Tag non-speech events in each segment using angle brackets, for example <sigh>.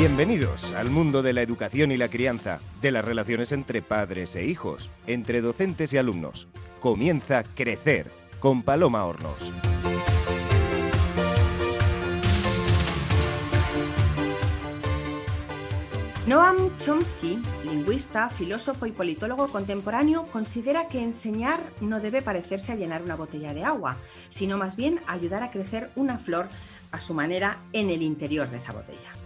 Bienvenidos al mundo de la educación y la crianza, de las relaciones entre padres e hijos, entre docentes y alumnos. Comienza Crecer con Paloma Hornos. Noam Chomsky, lingüista, filósofo y politólogo contemporáneo, considera que enseñar no debe parecerse a llenar una botella de agua, sino más bien ayudar a crecer una flor a su manera en el interior de esa botella.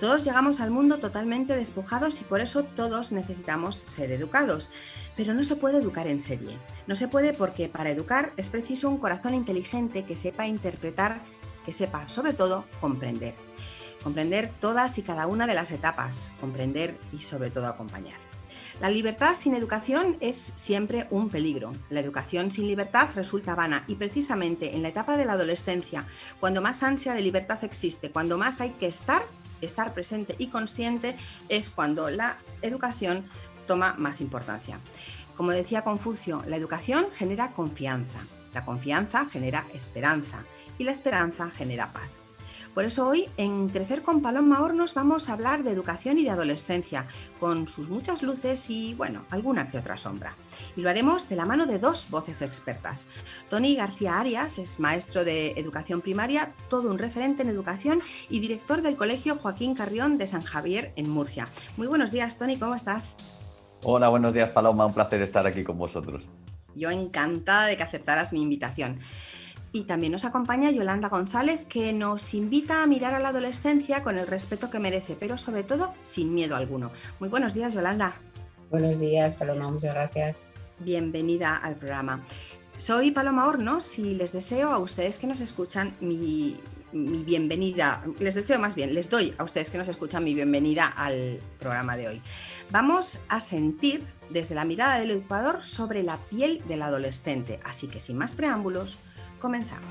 Todos llegamos al mundo totalmente despojados y por eso todos necesitamos ser educados. Pero no se puede educar en serie. No se puede porque para educar es preciso un corazón inteligente que sepa interpretar, que sepa sobre todo comprender. Comprender todas y cada una de las etapas, comprender y sobre todo acompañar. La libertad sin educación es siempre un peligro. La educación sin libertad resulta vana y precisamente en la etapa de la adolescencia, cuando más ansia de libertad existe, cuando más hay que estar estar presente y consciente es cuando la educación toma más importancia. Como decía Confucio, la educación genera confianza, la confianza genera esperanza y la esperanza genera paz. Por eso hoy en Crecer con Paloma Hornos vamos a hablar de educación y de adolescencia, con sus muchas luces y, bueno, alguna que otra sombra. Y lo haremos de la mano de dos voces expertas. Tony García Arias es maestro de educación primaria, todo un referente en educación y director del Colegio Joaquín Carrión de San Javier en Murcia. Muy buenos días, Tony, ¿cómo estás? Hola, buenos días, Paloma. Un placer estar aquí con vosotros. Yo encantada de que aceptaras mi invitación. Y también nos acompaña Yolanda González, que nos invita a mirar a la adolescencia con el respeto que merece, pero sobre todo sin miedo alguno. Muy buenos días, Yolanda. Buenos días, Paloma, muchas gracias. Bienvenida al programa. Soy Paloma Hornos y les deseo a ustedes que nos escuchan mi, bienvenida, les deseo más bien, les doy a ustedes que nos escuchan mi bienvenida al programa de hoy. Vamos a sentir desde la mirada del educador sobre la piel del adolescente, así que sin más preámbulos, Comenzamos.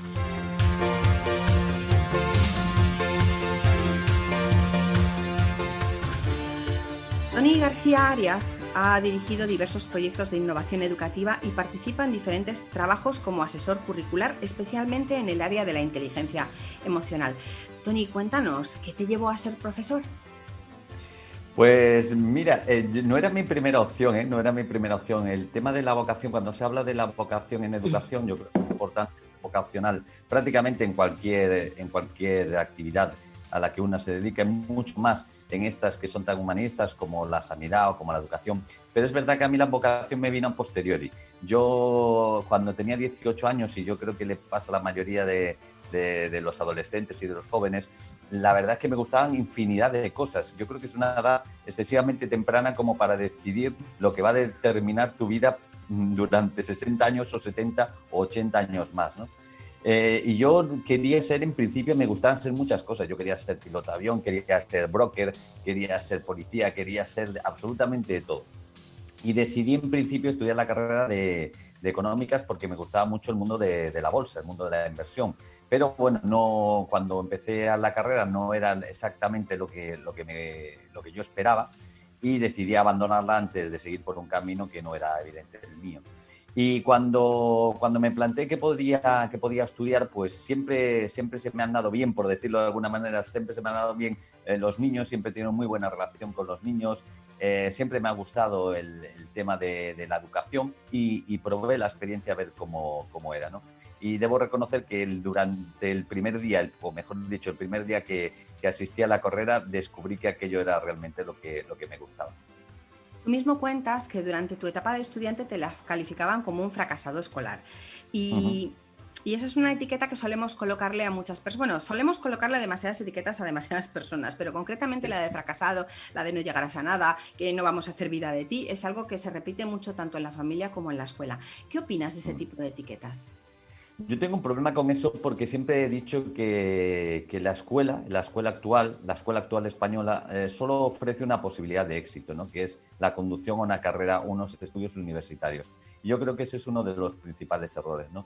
Tony García Arias ha dirigido diversos proyectos de innovación educativa y participa en diferentes trabajos como asesor curricular, especialmente en el área de la inteligencia emocional. Tony, cuéntanos, ¿qué te llevó a ser profesor? Pues mira, eh, no era mi primera opción, ¿eh? no era mi primera opción. El tema de la vocación, cuando se habla de la vocación en educación, yo creo que es importante vocacional prácticamente en cualquier, en cualquier actividad a la que una se dedique, mucho más en estas que son tan humanistas como la sanidad o como la educación. Pero es verdad que a mí la vocación me vino a posteriori. Yo cuando tenía 18 años, y yo creo que le pasa a la mayoría de, de, los adolescentes y de los jóvenes, la verdad es que me gustaban infinidad de cosas. Yo creo que es una edad excesivamente temprana como para decidir lo que va a determinar tu vida durante 60 años o 70 o 80 años más, ¿no? Eh, y yo quería ser, en principio, me gustaban ser muchas cosas. Yo quería ser piloto de avión, quería ser broker, quería ser policía, quería ser absolutamente de todo. Y decidí, en principio, estudiar la carrera de, económicas porque me gustaba mucho el mundo de, la bolsa, el mundo de la inversión. Pero bueno, no, cuando empecé a la carrera no era exactamente lo que, lo que, me, lo que yo esperaba y decidí abandonarla antes de seguir por un camino que no era evidente el mío. Y cuando, cuando me planteé que podía, que podía estudiar, pues siempre, siempre se me han dado bien, por decirlo de alguna manera, siempre se me han dado bien eh, los niños, siempre he tenido muy buena relación con los niños, eh, siempre me ha gustado el, tema de, la educación y, y, probé la experiencia a ver cómo, cómo era. ¿no? y debo reconocer que durante el primer día, o mejor dicho, el primer día que, que, asistí a la carrera, descubrí que aquello era realmente lo que, lo que me gustaba. Tú mismo cuentas que durante tu etapa de estudiante te la calificaban como un fracasado escolar. Y, y esa es una etiqueta que solemos colocarle a muchas personas. Bueno, solemos colocarle demasiadas etiquetas a demasiadas <laughs> personas, pero concretamente la de fracasado, la de no llegarás a nada, que no vamos a hacer vida de ti, es algo que se repite mucho tanto en la familia como en la escuela. ¿Qué opinas de ese tipo de etiquetas? Yo tengo un problema con eso porque siempre he dicho que, la escuela, la escuela actual, la escuela actual española, eh, solo ofrece una posibilidad de éxito, ¿no? que es la conducción a una carrera, unos estudios universitarios. Y yo creo que ese es uno de los principales errores. ¿no?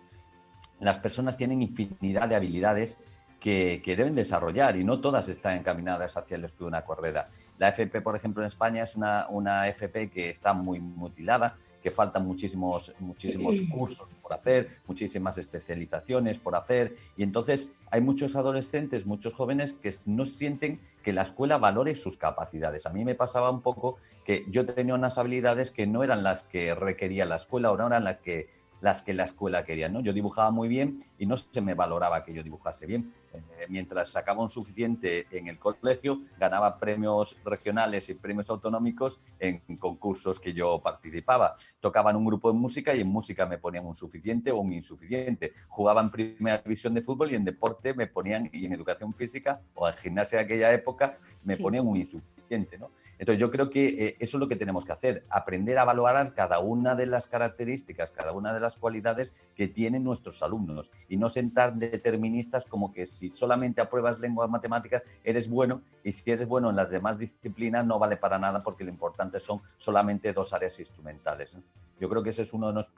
Las personas tienen infinidad de habilidades que, deben desarrollar y no todas están encaminadas hacia el estudio de una carrera. La FP, por ejemplo, en España es una, una FP que está muy mutilada, que faltan muchísimos, muchísimos cursos por hacer, muchísimas especializaciones por hacer, y entonces hay muchos adolescentes, muchos jóvenes que no sienten que la escuela valore sus capacidades. A mí me pasaba un poco que yo tenía unas habilidades que no eran las que requería la escuela, o no eran las que las que la escuela quería. ¿no? Yo dibujaba muy bien y no se me valoraba que yo dibujase bien. Eh, mientras sacaba un suficiente en el colegio, ganaba premios regionales y premios autonómicos en concursos que yo participaba. Tocaba en un grupo de música y en música me ponían un suficiente o un insuficiente. Jugaba en primera división de fútbol y en deporte me ponían, y en educación física o en gimnasia de aquella época, me ponían un insuficiente. ¿no? Entonces yo creo que eh, eso es lo que tenemos que hacer, aprender a valorar cada una de las características, cada una de las cualidades que tienen nuestros alumnos y no sentar deterministas como que si solamente apruebas lenguas matemáticas eres bueno y si eres bueno en las demás disciplinas no vale para nada porque lo importante son solamente dos áreas instrumentales. Yo creo que ese es uno de los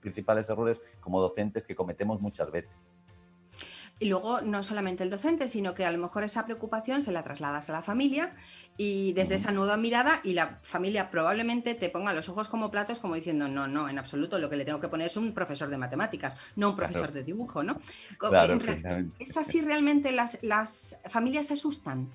principales errores como docentes que cometemos muchas veces. Y luego no solamente el docente, sino que a lo mejor esa preocupación se la trasladas a la familia y desde esa nueva mirada y la familia probablemente te ponga los ojos como platos como diciendo, no, no, en absoluto, lo que le tengo que poner es un profesor de matemáticas, no un profesor de dibujo, ¿no? Claro, ¿Es así realmente las, las familias se asustan?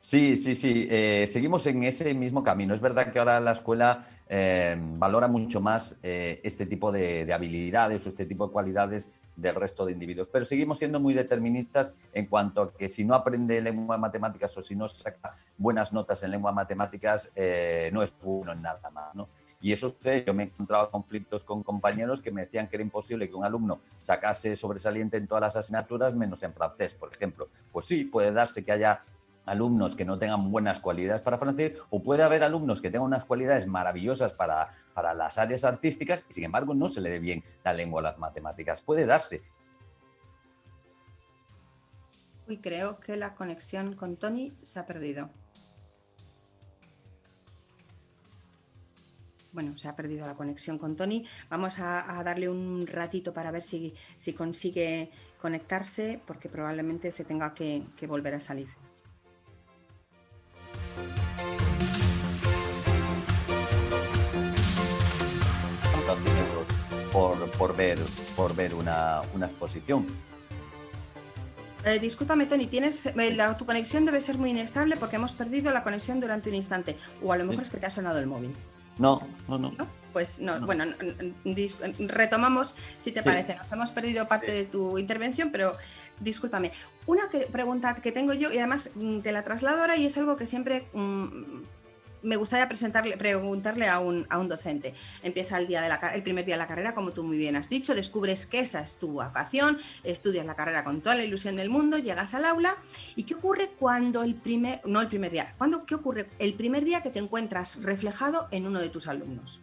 Sí, sí, sí. Eh, seguimos en ese mismo camino. Es verdad que ahora la escuela eh, valora mucho más eh, este tipo de, de, habilidades o este tipo de cualidades del resto de individuos. Pero seguimos siendo muy deterministas en cuanto a que si no aprende lengua matemáticas o si no saca buenas notas en lengua matemáticas, eh, no es bueno en nada más. ¿no? Y eso sé, yo me he encontrado conflictos con compañeros que me decían que era imposible que un alumno sacase sobresaliente en todas las asignaturas menos en francés, por ejemplo. Pues sí, puede darse que haya alumnos que no tengan buenas cualidades para francés o puede haber alumnos que tengan unas cualidades maravillosas para, para las áreas artísticas y sin embargo no se le dé bien la lengua a las matemáticas. Puede darse. Uy, creo que la conexión con Tony se ha perdido. Bueno, se ha perdido la conexión con Tony. Vamos a, darle un ratito para ver si, si, consigue conectarse, porque probablemente se tenga que volver a salir. Ver una, exposición. Eh, discúlpame, Tony, tienes, eh, tu conexión debe ser muy inestable porque hemos perdido la conexión durante un instante. O a lo mejor es que te ha sonado el móvil. No, no, no. Pues no, bueno, retomamos, si te parece. Nos hemos perdido parte de tu intervención, pero discúlpame. Una pregunta que tengo yo, y además mm, te la traslado ahora, y es algo que siempre mm, me gustaría presentarle, preguntarle a un, a un docente. Empieza el, día de la, el primer día de la carrera, como tú muy bien has dicho, descubres que esa es tu vocación, estudias la carrera con toda la ilusión del mundo, llegas al aula. ¿Y qué ocurre cuando el primer, no el primer día, cuando, qué ocurre el primer día que te encuentras reflejado en uno de tus alumnos?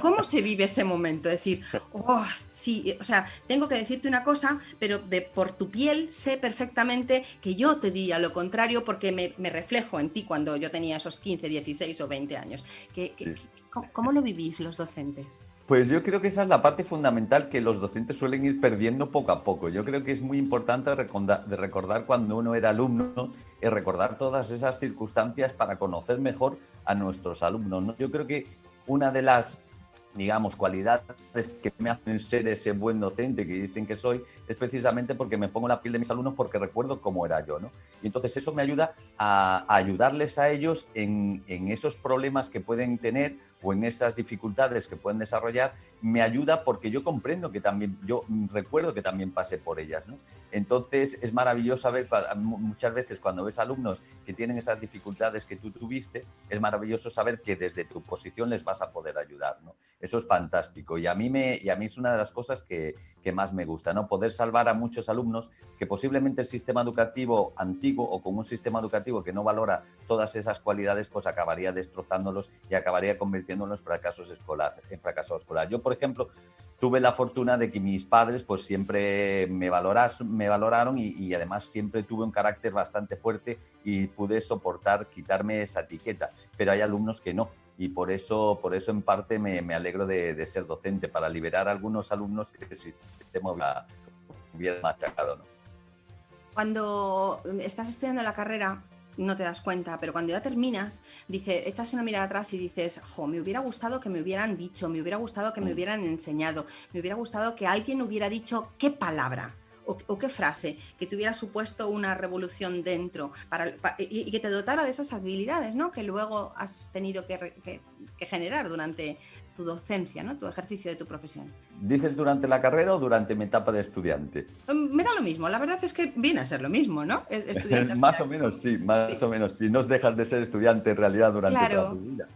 ¿Cómo se vive ese momento? Decir, oh, sí, o sea, tengo que decirte una cosa, pero de, por tu piel sé perfectamente que yo te diría lo contrario porque me, reflejo en ti cuando yo tenía esos 15, 16 o 20 años. ¿Cómo lo vivís los docentes? Pues yo creo que esa es la parte fundamental que los docentes suelen ir perdiendo poco a poco. Yo creo que es muy importante recordar, de recordar cuando uno era alumno y recordar todas esas circunstancias para conocer mejor a nuestros alumnos. Yo creo que una de las digamos, cualidades que me hacen ser ese buen docente que dicen que soy, es precisamente porque me pongo la piel de mis alumnos porque recuerdo cómo era yo, ¿no? Y entonces eso me ayuda a, ayudarles a ellos en, esos problemas que pueden tener o en esas dificultades que pueden desarrollar, me ayuda porque yo comprendo que también, yo recuerdo que también pasé por ellas, ¿no? Entonces es maravilloso ver, muchas veces cuando ves alumnos que tienen esas dificultades que tú tuviste, es maravilloso saber que desde tu posición les vas a poder ayudar, ¿no? Eso es fantástico y a mí, me, y a mí es una de las cosas que, que más me gusta, ¿no? Poder salvar a muchos alumnos que posiblemente el sistema educativo antiguo o con un sistema educativo que no valora todas esas cualidades, pues acabaría destrozándolos y acabaría convirtiéndolos en fracasos escolar, en fracasos escolar. Yo, por ejemplo, tuve la fortuna de que mis padres pues siempre me, valoras, me valoraron y, además siempre tuve un carácter bastante fuerte y pude soportar quitarme esa etiqueta, pero hay alumnos que no. Y por eso, por eso en parte me, alegro de, ser docente, para liberar a algunos alumnos que el sistema hubiera machacado. ¿no? Cuando estás estudiando la carrera, no te das cuenta, pero cuando ya terminas, dices, echas una mirada atrás y dices, jo, me hubiera gustado que me hubieran dicho, me hubiera gustado que me mm. hubieran enseñado, me hubiera gustado que alguien hubiera dicho qué palabra o, qué frase que te hubiera supuesto una revolución dentro para, y, que te dotara de esas habilidades ¿no? que luego has tenido que, generar durante tu docencia, ¿no? tu ejercicio de tu profesión. ¿Dices durante la carrera o durante mi etapa de estudiante? Mm, me da lo mismo, la verdad es que viene a ser lo mismo, ¿no? <laughs> más o menos sí, más o menos sí. No dejas de ser estudiante en realidad durante toda tu vida.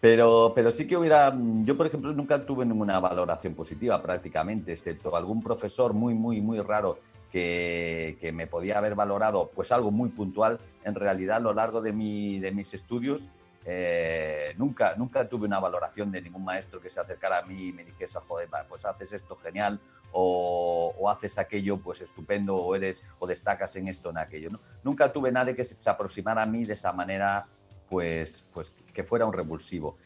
Pero, pero sí que hubiera, yo por ejemplo nunca tuve ninguna valoración positiva prácticamente, excepto algún profesor muy, muy, muy raro que, que, me podía haber valorado pues algo muy puntual. En realidad a lo largo de, mi, de mis estudios eh, nunca, nunca tuve una valoración de ningún maestro que se acercara a mí y me dijese, joder, pues haces esto genial o, haces aquello pues estupendo o eres o destacas en esto o en aquello. ¿no? Nunca tuve nadie que se aproximara a mí de esa manera pues, pues que fuera un revulsivo.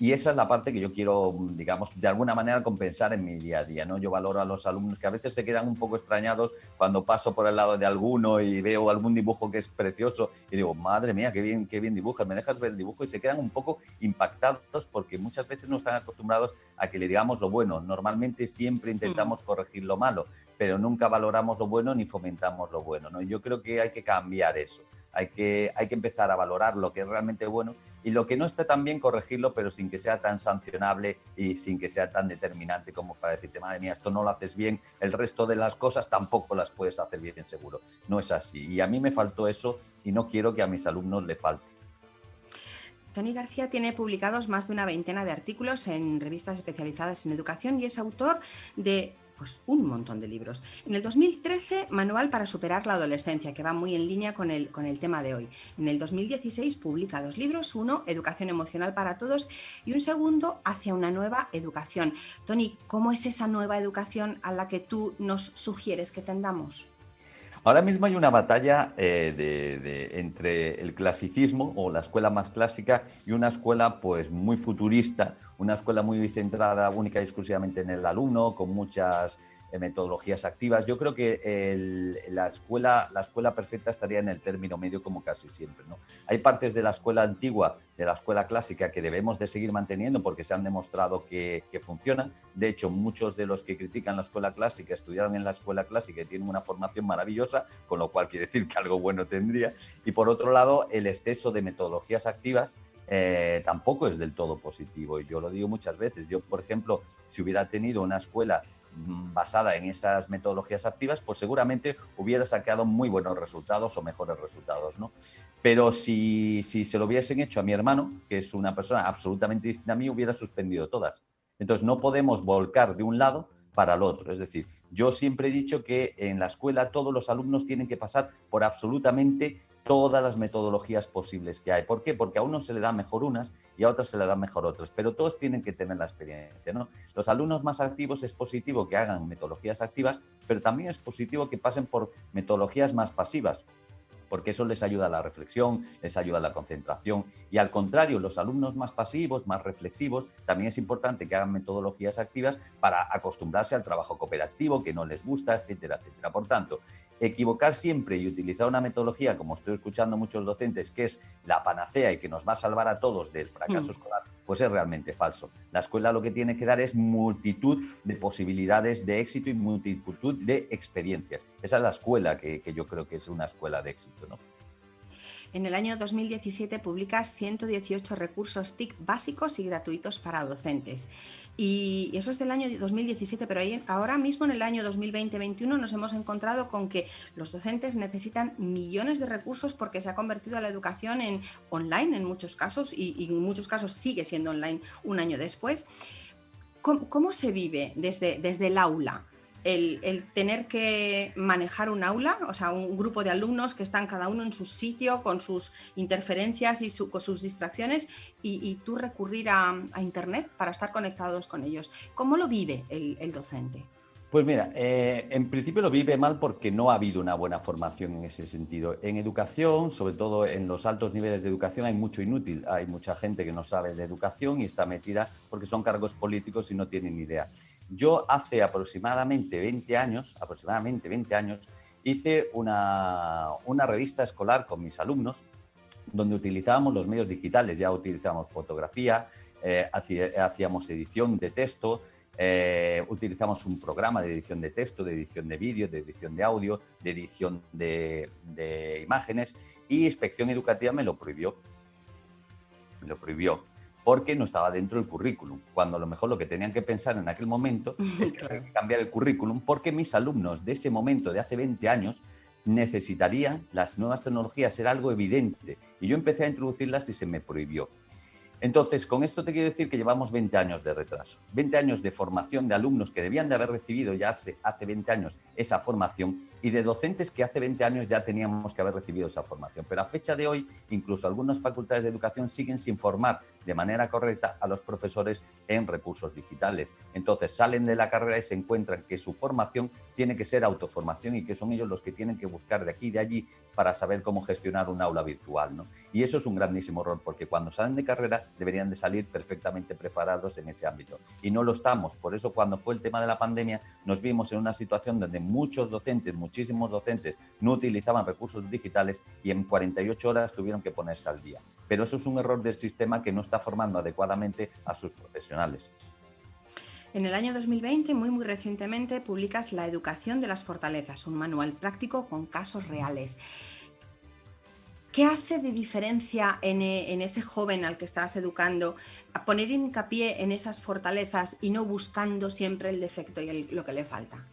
Y esa es la parte que yo quiero, digamos, de alguna manera compensar en mi día a día. ¿no? Yo valoro a los alumnos que a veces se quedan un poco extrañados cuando paso por el lado de alguno y veo algún dibujo que es precioso y digo, madre mía, qué bien, qué bien dibujas, me dejas ver el dibujo y se quedan un poco impactados porque muchas veces no están acostumbrados a que le digamos lo bueno. Normalmente siempre intentamos mm. corregir lo malo, pero nunca valoramos lo bueno ni fomentamos lo bueno. ¿no? Yo creo que hay que cambiar eso hay que, hay que empezar a valorar lo que es realmente bueno y lo que no está tan bien corregirlo, pero sin que sea tan sancionable y sin que sea tan determinante como para decirte, madre mía, esto no lo haces bien, el resto de las cosas tampoco las puedes hacer bien seguro. No es así. Y a mí me faltó eso y no quiero que a mis alumnos le falte. Tony García tiene publicados más de una veintena de artículos en revistas especializadas en educación y es autor de pues un montón de libros. En el 2013, Manual para superar la adolescencia, que va muy en línea con el, con el tema de hoy. En el 2016 publica dos libros, uno, Educación emocional para todos, y un segundo, Hacia una nueva educación. Tony, ¿cómo es esa nueva educación a la que tú nos sugieres que tendamos? Ahora mismo hay una batalla eh, entre el clasicismo o la escuela más clásica y una escuela pues muy futurista, una escuela muy centrada única y exclusivamente en el alumno, con muchas metodologías activas. Yo creo que la, escuela, la escuela perfecta estaría en el término medio como casi siempre. ¿no? Hay partes de la escuela antigua, de la escuela clásica, que debemos de seguir manteniendo porque se han demostrado que, funcionan. De hecho, muchos de los que critican la escuela clásica estudiaron en la escuela clásica y tienen una formación maravillosa, con lo cual quiere decir que algo bueno tendría. Y por otro lado, el exceso de metodologías activas eh, tampoco es del todo positivo. Y yo lo digo muchas veces. Yo, por ejemplo, si hubiera tenido una escuela basada en esas metodologías activas, pues seguramente hubiera sacado muy buenos resultados o mejores resultados, ¿no? Pero si, si se lo hubiesen hecho a mi hermano, que es una persona absolutamente distinta a mí, hubiera suspendido todas. Entonces no podemos volcar de un lado para el otro. Es decir, yo siempre he dicho que en la escuela todos los alumnos tienen que pasar por absolutamente todas las metodologías posibles que hay. ¿Por qué? Porque a uno se le da mejor unas y a otros se le dan mejor otras, pero todos tienen que tener la experiencia. ¿no? Los alumnos más activos es positivo que hagan metodologías activas, pero también es positivo que pasen por metodologías más pasivas porque eso les ayuda a la reflexión, les ayuda a la concentración. Y al contrario, los alumnos más pasivos, más reflexivos, también es importante que hagan metodologías activas para acostumbrarse al trabajo cooperativo, que no les gusta, etcétera, etcétera. Por tanto, equivocar siempre y utilizar una metodología, como estoy escuchando muchos docentes, que es la panacea y que nos va a salvar a todos del fracaso mm. escolar, pues es realmente falso. La escuela lo que tiene que dar es multitud de posibilidades de éxito y multitud de experiencias. Esa es la escuela que, que yo creo que es una escuela de éxito. ¿no? En el año 2017 publicas 118 recursos TIC básicos y gratuitos para docentes. Y eso es del año 2017, pero ahora mismo en el año 2020-2021 nos hemos encontrado con que los docentes necesitan millones de recursos porque se ha convertido la educación en online en muchos casos y, en muchos casos sigue siendo online un año después. ¿Cómo, se vive desde, desde el aula? El, tener que manejar un aula, o sea, un grupo de alumnos que están cada uno en su sitio con sus interferencias y con sus distracciones y, tú recurrir a, Internet para estar conectados con ellos. ¿Cómo lo vive el, docente? Pues mira, eh, en principio lo vive mal porque no ha habido una buena formación en ese sentido. En educación, sobre todo en los altos niveles de educación, hay mucho inútil. Hay mucha gente que no sabe de educación y está metida porque son cargos políticos y no tienen idea. Yo hace aproximadamente 20 años, aproximadamente 20 años, hice una, revista escolar con mis alumnos donde utilizábamos los medios digitales, ya utilizábamos fotografía, eh, hacíamos edición de texto, eh, utilizamos un programa de edición de texto, de edición de vídeo, de edición de audio, de edición de, imágenes y Inspección Educativa me lo prohibió. Me lo prohibió porque no estaba dentro del currículum, cuando a lo mejor lo que tenían que pensar en aquel momento <laughs> es que había que cambiar el currículum porque mis alumnos de ese momento, de hace 20 años, necesitarían las nuevas tecnologías, era algo evidente. Y yo empecé a introducirlas y se me prohibió. Entonces, con esto te quiero decir que llevamos 20 años de retraso, 20 años de formación de alumnos que debían de haber recibido ya hace, hace 20 años esa formación y de docentes que hace 20 años ya teníamos que haber recibido esa formación. Pero a fecha de hoy, incluso algunas facultades de educación siguen sin formar de manera correcta a los profesores en recursos digitales. Entonces salen de la carrera y se encuentran que su formación tiene que ser autoformación y que son ellos los que tienen que buscar de aquí y de allí para saber cómo gestionar un aula virtual. ¿no? Y eso es un grandísimo error, porque cuando salen de carrera deberían de salir perfectamente preparados en ese ámbito. Y no lo estamos. Por eso cuando fue el tema de la pandemia nos vimos en una situación donde muchos docentes, muchísimos docentes no utilizaban recursos digitales y en 48 horas tuvieron que ponerse al día. Pero eso es un error del sistema que no está formando adecuadamente a sus profesionales. En el año 2020, muy muy recientemente, publicas La educación de las fortalezas, un manual práctico con casos reales. ¿Qué hace de diferencia en, en, ese joven al que estás educando a poner hincapié en esas fortalezas y no buscando siempre el defecto y lo que le falta?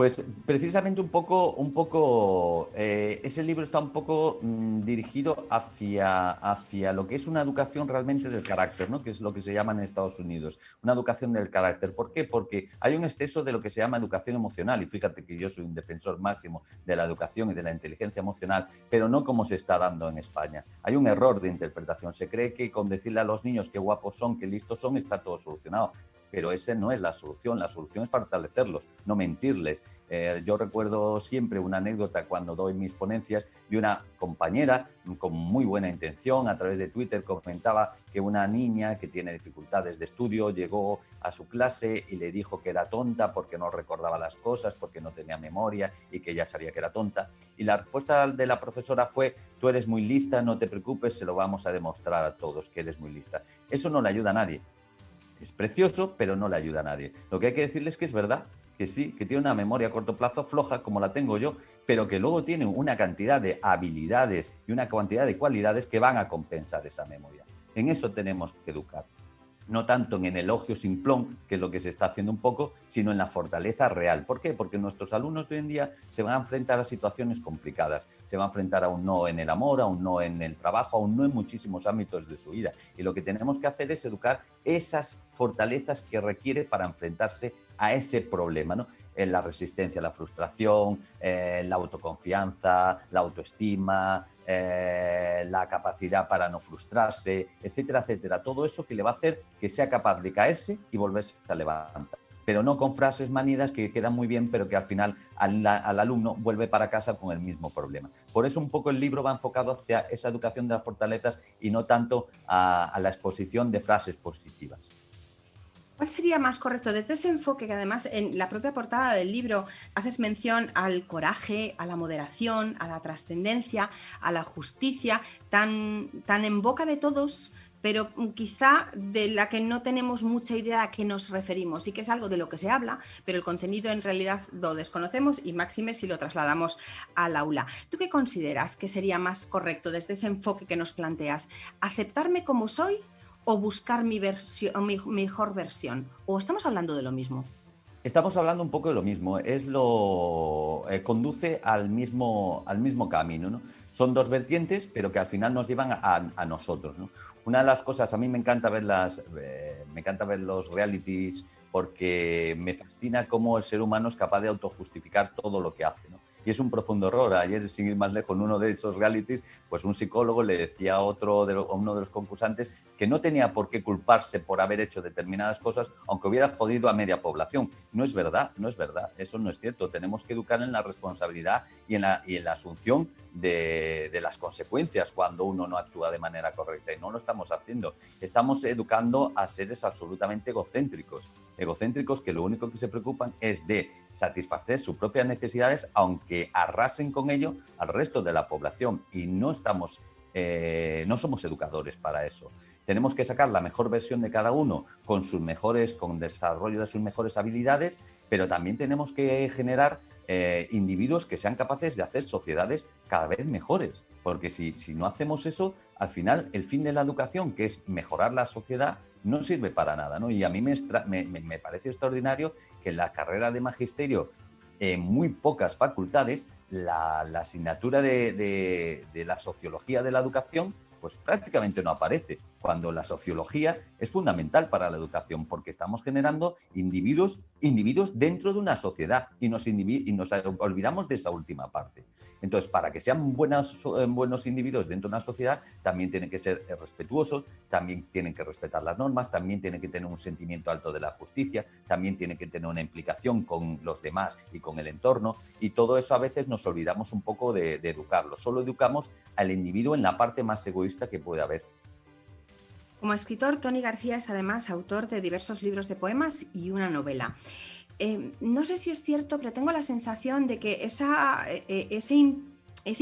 Pues precisamente un poco, un poco eh, ese libro está un poco mm, dirigido hacia, hacia lo que es una educación realmente del carácter, ¿no? que es lo que se llama en Estados Unidos, una educación del carácter. ¿Por qué? Porque hay un exceso de lo que se llama educación emocional, y fíjate que yo soy un defensor máximo de la educación y de la inteligencia emocional, pero no como se está dando en España. Hay un error de interpretación. Se cree que con decirle a los niños qué guapos son, qué listos son, está todo solucionado pero ese no es la solución. La solución es fortalecerlos, no mentirles. Eh, yo recuerdo siempre una anécdota cuando doy mis ponencias de una compañera con muy buena intención a través de Twitter comentaba que una niña que tiene dificultades de estudio llegó a su clase y le dijo que era tonta porque no recordaba las cosas, porque no tenía memoria y que ella sabía que era tonta. Y la respuesta de la profesora fue, tú eres muy lista, no te preocupes, se lo vamos a demostrar a todos que eres muy lista. Eso no le ayuda a nadie es precioso, pero no le ayuda a nadie. Lo que hay que decirles es que es verdad, que sí, que tiene una memoria a corto plazo floja, como la tengo yo, pero que luego tiene una cantidad de habilidades y una cantidad de cualidades que van a compensar esa memoria. En eso tenemos que educar. No tanto en el elogio simplón, que es lo que se está haciendo un poco, sino en la fortaleza real. ¿Por qué? Porque nuestros alumnos hoy en día se van a enfrentar a situaciones complicadas se va a enfrentar a un no en el amor, a un no en el trabajo, a un no en muchísimos ámbitos de su vida. Y lo que tenemos que hacer es educar esas fortalezas que requiere para enfrentarse a ese problema, ¿no? En la resistencia, la frustración, eh, la autoconfianza, la autoestima, eh, la capacidad para no frustrarse, etcétera, etcétera. Todo eso que le va a hacer que sea capaz de caerse y volverse a levantar pero no con frases manidas que quedan muy bien, pero que al final al, alumno vuelve para casa con el mismo problema. Por eso un poco el libro va enfocado hacia esa educación de las fortalezas y no tanto a, la exposición de frases positivas. ¿Cuál sería más correcto desde ese enfoque que además en la propia portada del libro haces mención al coraje, a la moderación, a la trascendencia, a la justicia, tan, tan en boca de todos pero quizá de la que no tenemos mucha idea a qué nos referimos y que es algo de lo que se habla, pero el contenido en realidad lo desconocemos y máxime si lo trasladamos al aula. ¿Tú qué consideras que sería más correcto desde ese enfoque que nos planteas? ¿Aceptarme como soy o buscar mi, versión, mi mejor versión? ¿O estamos hablando de lo mismo? Estamos hablando un poco de lo mismo, es lo eh, conduce al mismo, al mismo camino. ¿no? Son dos vertientes, pero que al final nos llevan a, nosotros. ¿no? Una de las cosas, a mí me encanta ver las, eh, me encanta ver los realities porque me fascina cómo el ser humano es capaz de autojustificar todo lo que hace. Y es un profundo error. Ayer, sin ir más lejos, en uno de esos realities, pues un psicólogo le decía a, otro de uno de los concursantes que no tenía por qué culparse por haber hecho determinadas cosas, aunque hubiera jodido a media población. No es verdad, no es verdad, eso no es cierto. Tenemos que educar en la responsabilidad y en la, asunción de, de, las consecuencias cuando uno no actúa de manera correcta y no lo estamos haciendo. Estamos educando a seres absolutamente egocéntricos, egocéntricos que lo único que se preocupan es de satisfacer sus propias necesidades, aunque arrasen con ello al resto de la población y no estamos eh, no somos educadores para eso. Tenemos que sacar la mejor versión de cada uno con sus mejores, con desarrollo de sus mejores habilidades, pero también tenemos que generar eh, individuos que sean capaces de hacer sociedades cada vez mejores. Porque si, si no hacemos eso, al final el fin de la educación, que es mejorar la sociedad, no sirve para nada. ¿no? Y a mí me, me, parece extraordinario que la carrera de magisterio, en muy pocas facultades, la, asignatura de, de la sociología de la educación pues prácticamente no aparece, cuando la sociología es fundamental para la educación, porque estamos generando individuos, individuos dentro de una sociedad y nos, y nos olvidamos de esa última parte. Entonces, para que sean eh, buenos individuos dentro de una sociedad, también tienen que ser respetuosos, también tienen que respetar las normas, también tienen que tener un sentimiento alto de la justicia, también tienen que tener una implicación con los demás y con el entorno, y todo eso a veces nos olvidamos un poco de, de educarlo. Solo educamos al individuo en la parte más egoísta que puede haber. Como escritor, Tony García es además autor de diversos libros de poemas y una novela. Eh, no sé si es cierto, pero tengo la sensación de que esa, eh, eh, ese,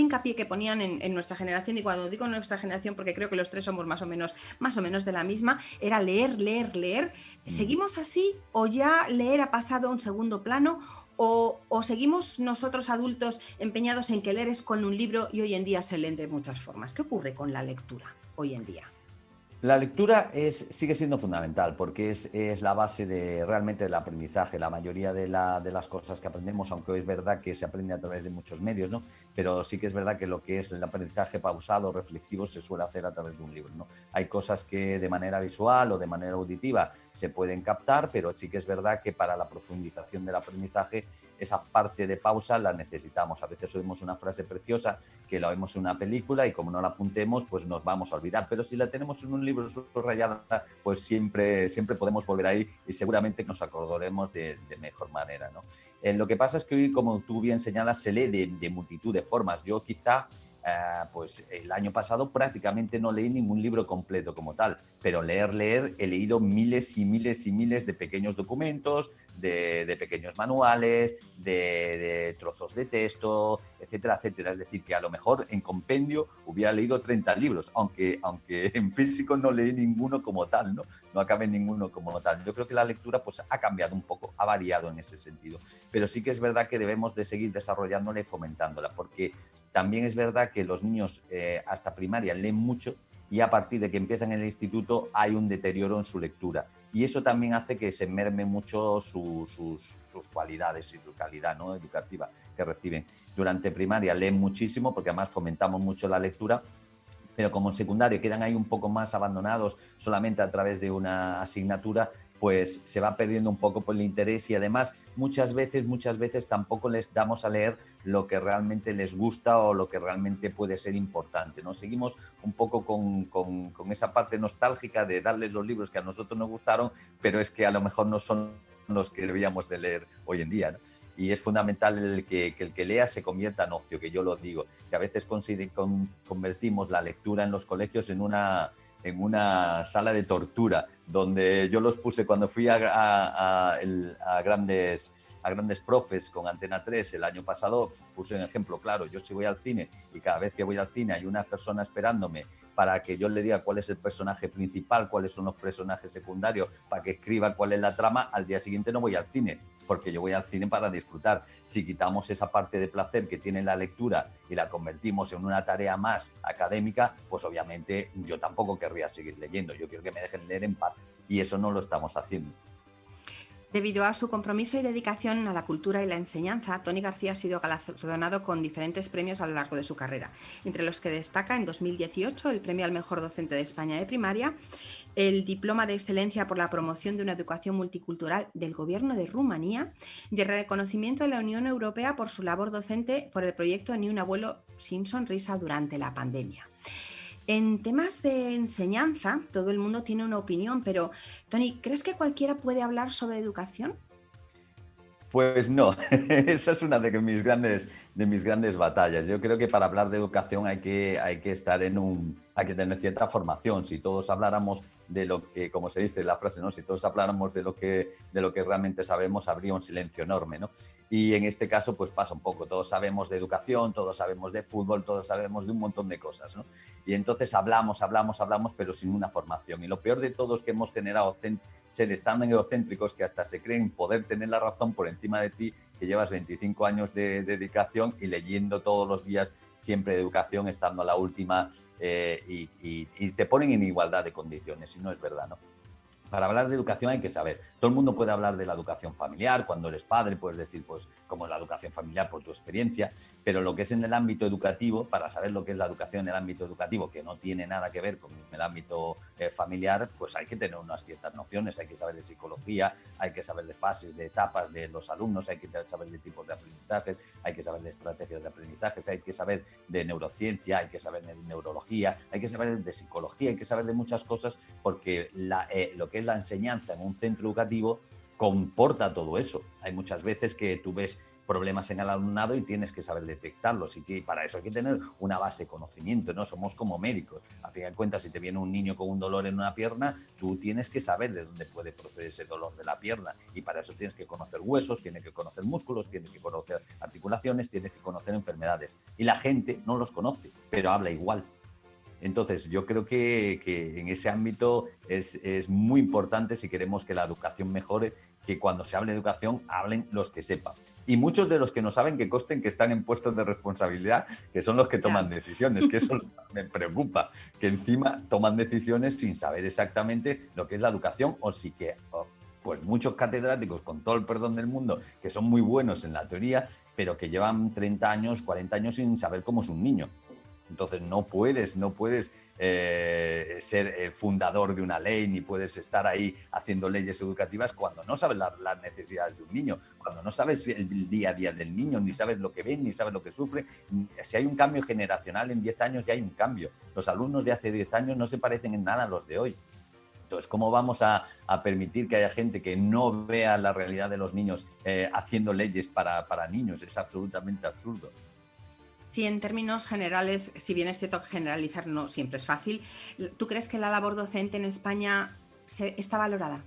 hincapié que ponían en, nuestra generación, y cuando digo nuestra generación, porque creo que los tres somos más o menos, más o menos de la misma, era leer, leer, leer. Mm. ¿Seguimos así o ya leer ha pasado a un segundo plano? O, o, seguimos nosotros adultos empeñados en que leer es con un libro y hoy en día se leen de muchas formas? ¿Qué ocurre con la lectura hoy en día? La lectura es, sigue siendo fundamental porque es, es, la base de realmente del aprendizaje. La mayoría de, la, de, las cosas que aprendemos, aunque es verdad que se aprende a través de muchos medios, ¿no? pero sí que es verdad que lo que es el aprendizaje pausado, reflexivo, se suele hacer a través de un libro. ¿no? Hay cosas que de manera visual o de manera auditiva se pueden captar, pero sí que es verdad que para la profundización del aprendizaje esa parte de pausa la necesitamos. A veces oímos una frase preciosa que la oímos en una película y como no la apuntemos, pues nos vamos a olvidar. Pero si la tenemos en un libro subrayada, pues siempre, siempre podemos volver ahí y seguramente nos acordaremos de, mejor manera. ¿no? Eh, lo que pasa es que hoy, como tú bien señalas, se lee de, multitud de formas. Yo quizá pues el año pasado prácticamente no leí ningún libro completo como tal, pero leer, leer, he leído miles y miles y miles de pequeños documentos, de, pequeños manuales, de, trozos de texto, etcétera, etcétera. Es decir, que a lo mejor en compendio hubiera leído 30 libros, aunque, aunque <laughs> en físico no leí ninguno como tal, ¿no? No acabé ninguno como tal. Yo creo que la lectura pues, ha cambiado un poco, ha variado en ese sentido. Pero sí que es verdad que debemos de seguir desarrollándola y fomentándola, porque también es verdad que los niños eh, hasta primaria leen mucho y a partir de que empiezan en el instituto hay un deterioro en su lectura. Y eso también hace que se merme mucho sus, cualidades y su calidad ¿no? educativa que reciben. Durante primaria leen muchísimo porque además fomentamos mucho la lectura, pero como en secundaria quedan ahí un poco más abandonados solamente a través de una asignatura, pues se va perdiendo un poco por el interés y además muchas veces, muchas veces tampoco les damos a leer lo que realmente les gusta o lo que realmente puede ser importante. ¿no? Seguimos un poco con, con, esa parte nostálgica de darles los libros que a nosotros nos gustaron, pero es que a lo mejor no son los que debíamos de leer hoy en día. y es fundamental el que, el que lea se convierta en ocio, que yo lo digo, que a veces convertimos la lectura en los colegios en una, en una sala de tortura, donde yo los puse cuando fui a, a, grandes a grandes profes con Antena 3 el año pasado, puse un ejemplo claro, yo si voy al cine y cada vez que voy al cine hay una persona esperándome para que yo le diga cuál es el personaje principal, cuáles son los personajes secundarios, para que escriba cuál es la trama, al día siguiente no voy al cine, porque yo voy al cine para disfrutar. Si quitamos esa parte de placer que tiene la lectura y la convertimos en una tarea más académica, pues obviamente yo tampoco querría seguir leyendo, yo quiero que me dejen leer en paz y eso no lo estamos haciendo. Debido a su compromiso y dedicación a la cultura y la enseñanza, Tony García ha sido galardonado con diferentes premios a lo largo de su carrera, entre los que destaca en 2018 el premio al mejor docente de España de primaria, el diploma de excelencia por la promoción de una educación multicultural del Gobierno de Rumanía y el reconocimiento de la Unión Europea por su labor docente por el proyecto Ni un abuelo sin sonrisa durante la pandemia. En temas de enseñanza, todo el mundo tiene una opinión, pero Tony, ¿crees que cualquiera puede hablar sobre educación? Pues no, <laughs> esa es una de mis grandes, de mis grandes batallas. Yo creo que para hablar de educación hay que, hay que estar en un, hay que tener cierta formación. Si todos habláramos de lo que, como se dice la frase, ¿no? Si todos habláramos de lo que, de lo que realmente sabemos, habría un silencio enorme, ¿no? Y en este caso, pues pasa un poco. Todos sabemos de educación, todos sabemos de fútbol, todos sabemos de un montón de cosas, ¿no? Y entonces hablamos, hablamos, hablamos, pero sin una formación. Y lo peor de todo es que hemos generado seres tan egocéntricos que hasta se creen poder tener la razón por encima de ti, que llevas 25 años de, dedicación y leyendo todos los días siempre de educación, estando a la última eh, y, y, te ponen en igualdad de condiciones y no es verdad, ¿no? Para hablar de educación hay que saber. Todo el mundo puede hablar de la educación familiar, cuando eres padre puedes decir pues cómo es la educación familiar por tu experiencia, pero lo que es en el ámbito educativo, para saber lo que es la educación en el ámbito educativo, que no tiene nada que ver con el ámbito eh, familiar, pues hay que tener unas ciertas nociones, hay que saber de psicología, hay que saber de fases, de etapas de los alumnos, hay que saber de tipos de aprendizajes, hay que saber de estrategias de aprendizajes, hay que saber de neurociencia, hay que saber de neurología, hay que saber de psicología, hay que saber de muchas cosas porque eh, lo que la enseñanza en un centro educativo comporta todo eso. Hay muchas veces que tú ves problemas en el alumnado y tienes que saber detectarlos y para eso hay que tener una base de conocimiento, ¿no? Somos como médicos. A fin de cuentas, si te viene un niño con un dolor en una pierna, tú tienes que saber de dónde puede proceder ese dolor de la pierna y para eso tienes que conocer huesos, tienes que conocer músculos, tienes que conocer articulaciones, tienes que conocer enfermedades. Y la gente no los conoce, pero habla igual. Entonces, yo creo que, en ese ámbito es, muy importante si queremos que la educación mejore, que cuando se hable de educación hablen los que sepan. Y muchos de los que no saben que costen que están en puestos de responsabilidad, que son los que toman decisiones, que eso <laughs> me preocupa, que encima toman decisiones sin saber exactamente lo que es la educación o si que... pues muchos catedráticos, con todo el perdón del mundo, que son muy buenos en la teoría, pero que llevan 30 años, 40 años sin saber cómo es un niño. Entonces no puedes, no puedes eh, ser eh, fundador de una ley ni puedes estar ahí haciendo leyes educativas cuando no sabes las necesidades de un niño, cuando no sabes el día a día del niño, ni sabes lo que ven, ni sabes lo que sufre. Si hay un cambio generacional en 10 años ya hay un cambio. Los alumnos de hace 10 años no se parecen en nada a los de hoy. Entonces, ¿cómo vamos a, permitir que haya gente que no vea la realidad de los niños eh, haciendo leyes para, para niños? Es absolutamente absurdo. Sí, en términos generales, si bien es cierto que generalizar no siempre es fácil, ¿tú crees que la labor docente en España está valorada?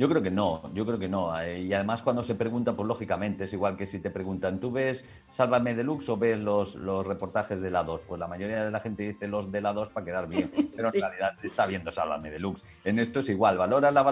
Yo creo que no, yo creo que no. Eh, y además cuando se pregunta, pues lógicamente es igual que si te preguntan, ¿tú ves Sálvame Deluxe o ves los, los reportajes de la 2? Pues la mayoría de la gente dice los de la 2 para quedar bien, <laughs> pero en realidad se está viendo Sálvame Deluxe. En esto es igual, ¿valora la,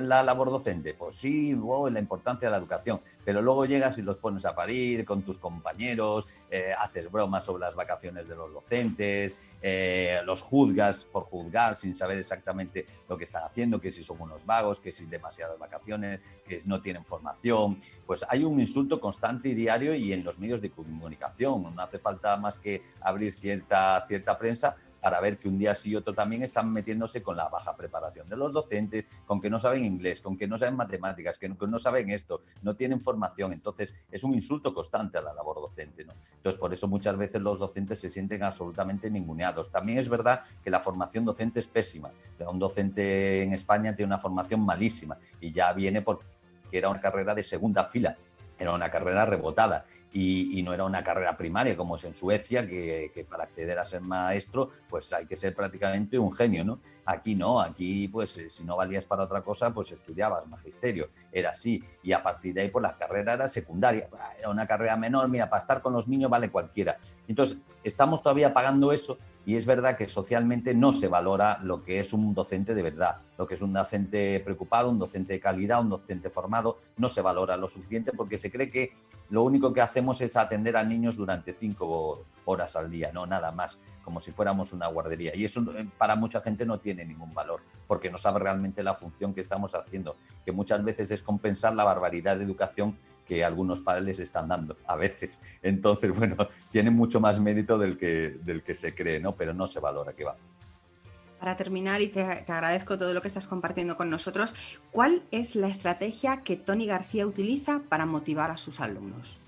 la labor docente? Pues sí, la importancia de la educación, pero luego llegas y los pones a parir con tus compañeros, eh, haces bromas sobre las vacaciones de los docentes, eh, los juzgas por juzgar sin saber exactamente lo que están haciendo, que si son unos vagos, que si demasiadas vacaciones, que no tienen formación. Pues hay un insulto constante y diario y en los medios de comunicación. No hace falta más que abrir cierta, cierta prensa para ver que un día sí y otro también están metiéndose con la baja preparación de los docentes, con que no saben inglés, con que no saben matemáticas, que no, saben esto, no tienen formación. Entonces, es un insulto constante a la labor docente. ¿no? Entonces, por eso muchas veces los docentes se sienten absolutamente ninguneados. También es verdad que la formación docente es pésima. Un docente en España tiene una formación malísima y ya viene porque era una carrera de segunda fila, era una carrera rebotada y, no era una carrera primaria como es en Suecia, que, para acceder a ser maestro pues hay que ser prácticamente un genio, ¿no? Aquí no, aquí pues eh, si no valías para otra cosa pues estudiabas magisterio, era así, y a partir de ahí pues la carrera era secundaria, era una carrera menor, mira, para estar con los niños vale cualquiera. Entonces, estamos todavía pagando eso y es verdad que socialmente no se valora lo que es un docente de verdad, lo que es un docente preocupado, un docente de calidad, un docente formado, no se valora lo suficiente porque se cree que lo único que hacemos es atender a niños durante cinco horas al día, no nada más, como si fuéramos una guardería. Y eso eh, para mucha gente no tiene ningún valor, porque no sabe realmente la función que estamos haciendo, que muchas veces es compensar la barbaridad de educación que algunos padres les están dando a veces. Entonces, bueno, <laughs> tiene mucho más mérito del que, del que se cree, ¿no? Pero no se valora que va. Para terminar, y te, agradezco todo lo que estás compartiendo con nosotros, ¿cuál es la estrategia que Tony García utiliza para motivar a sus alumnos?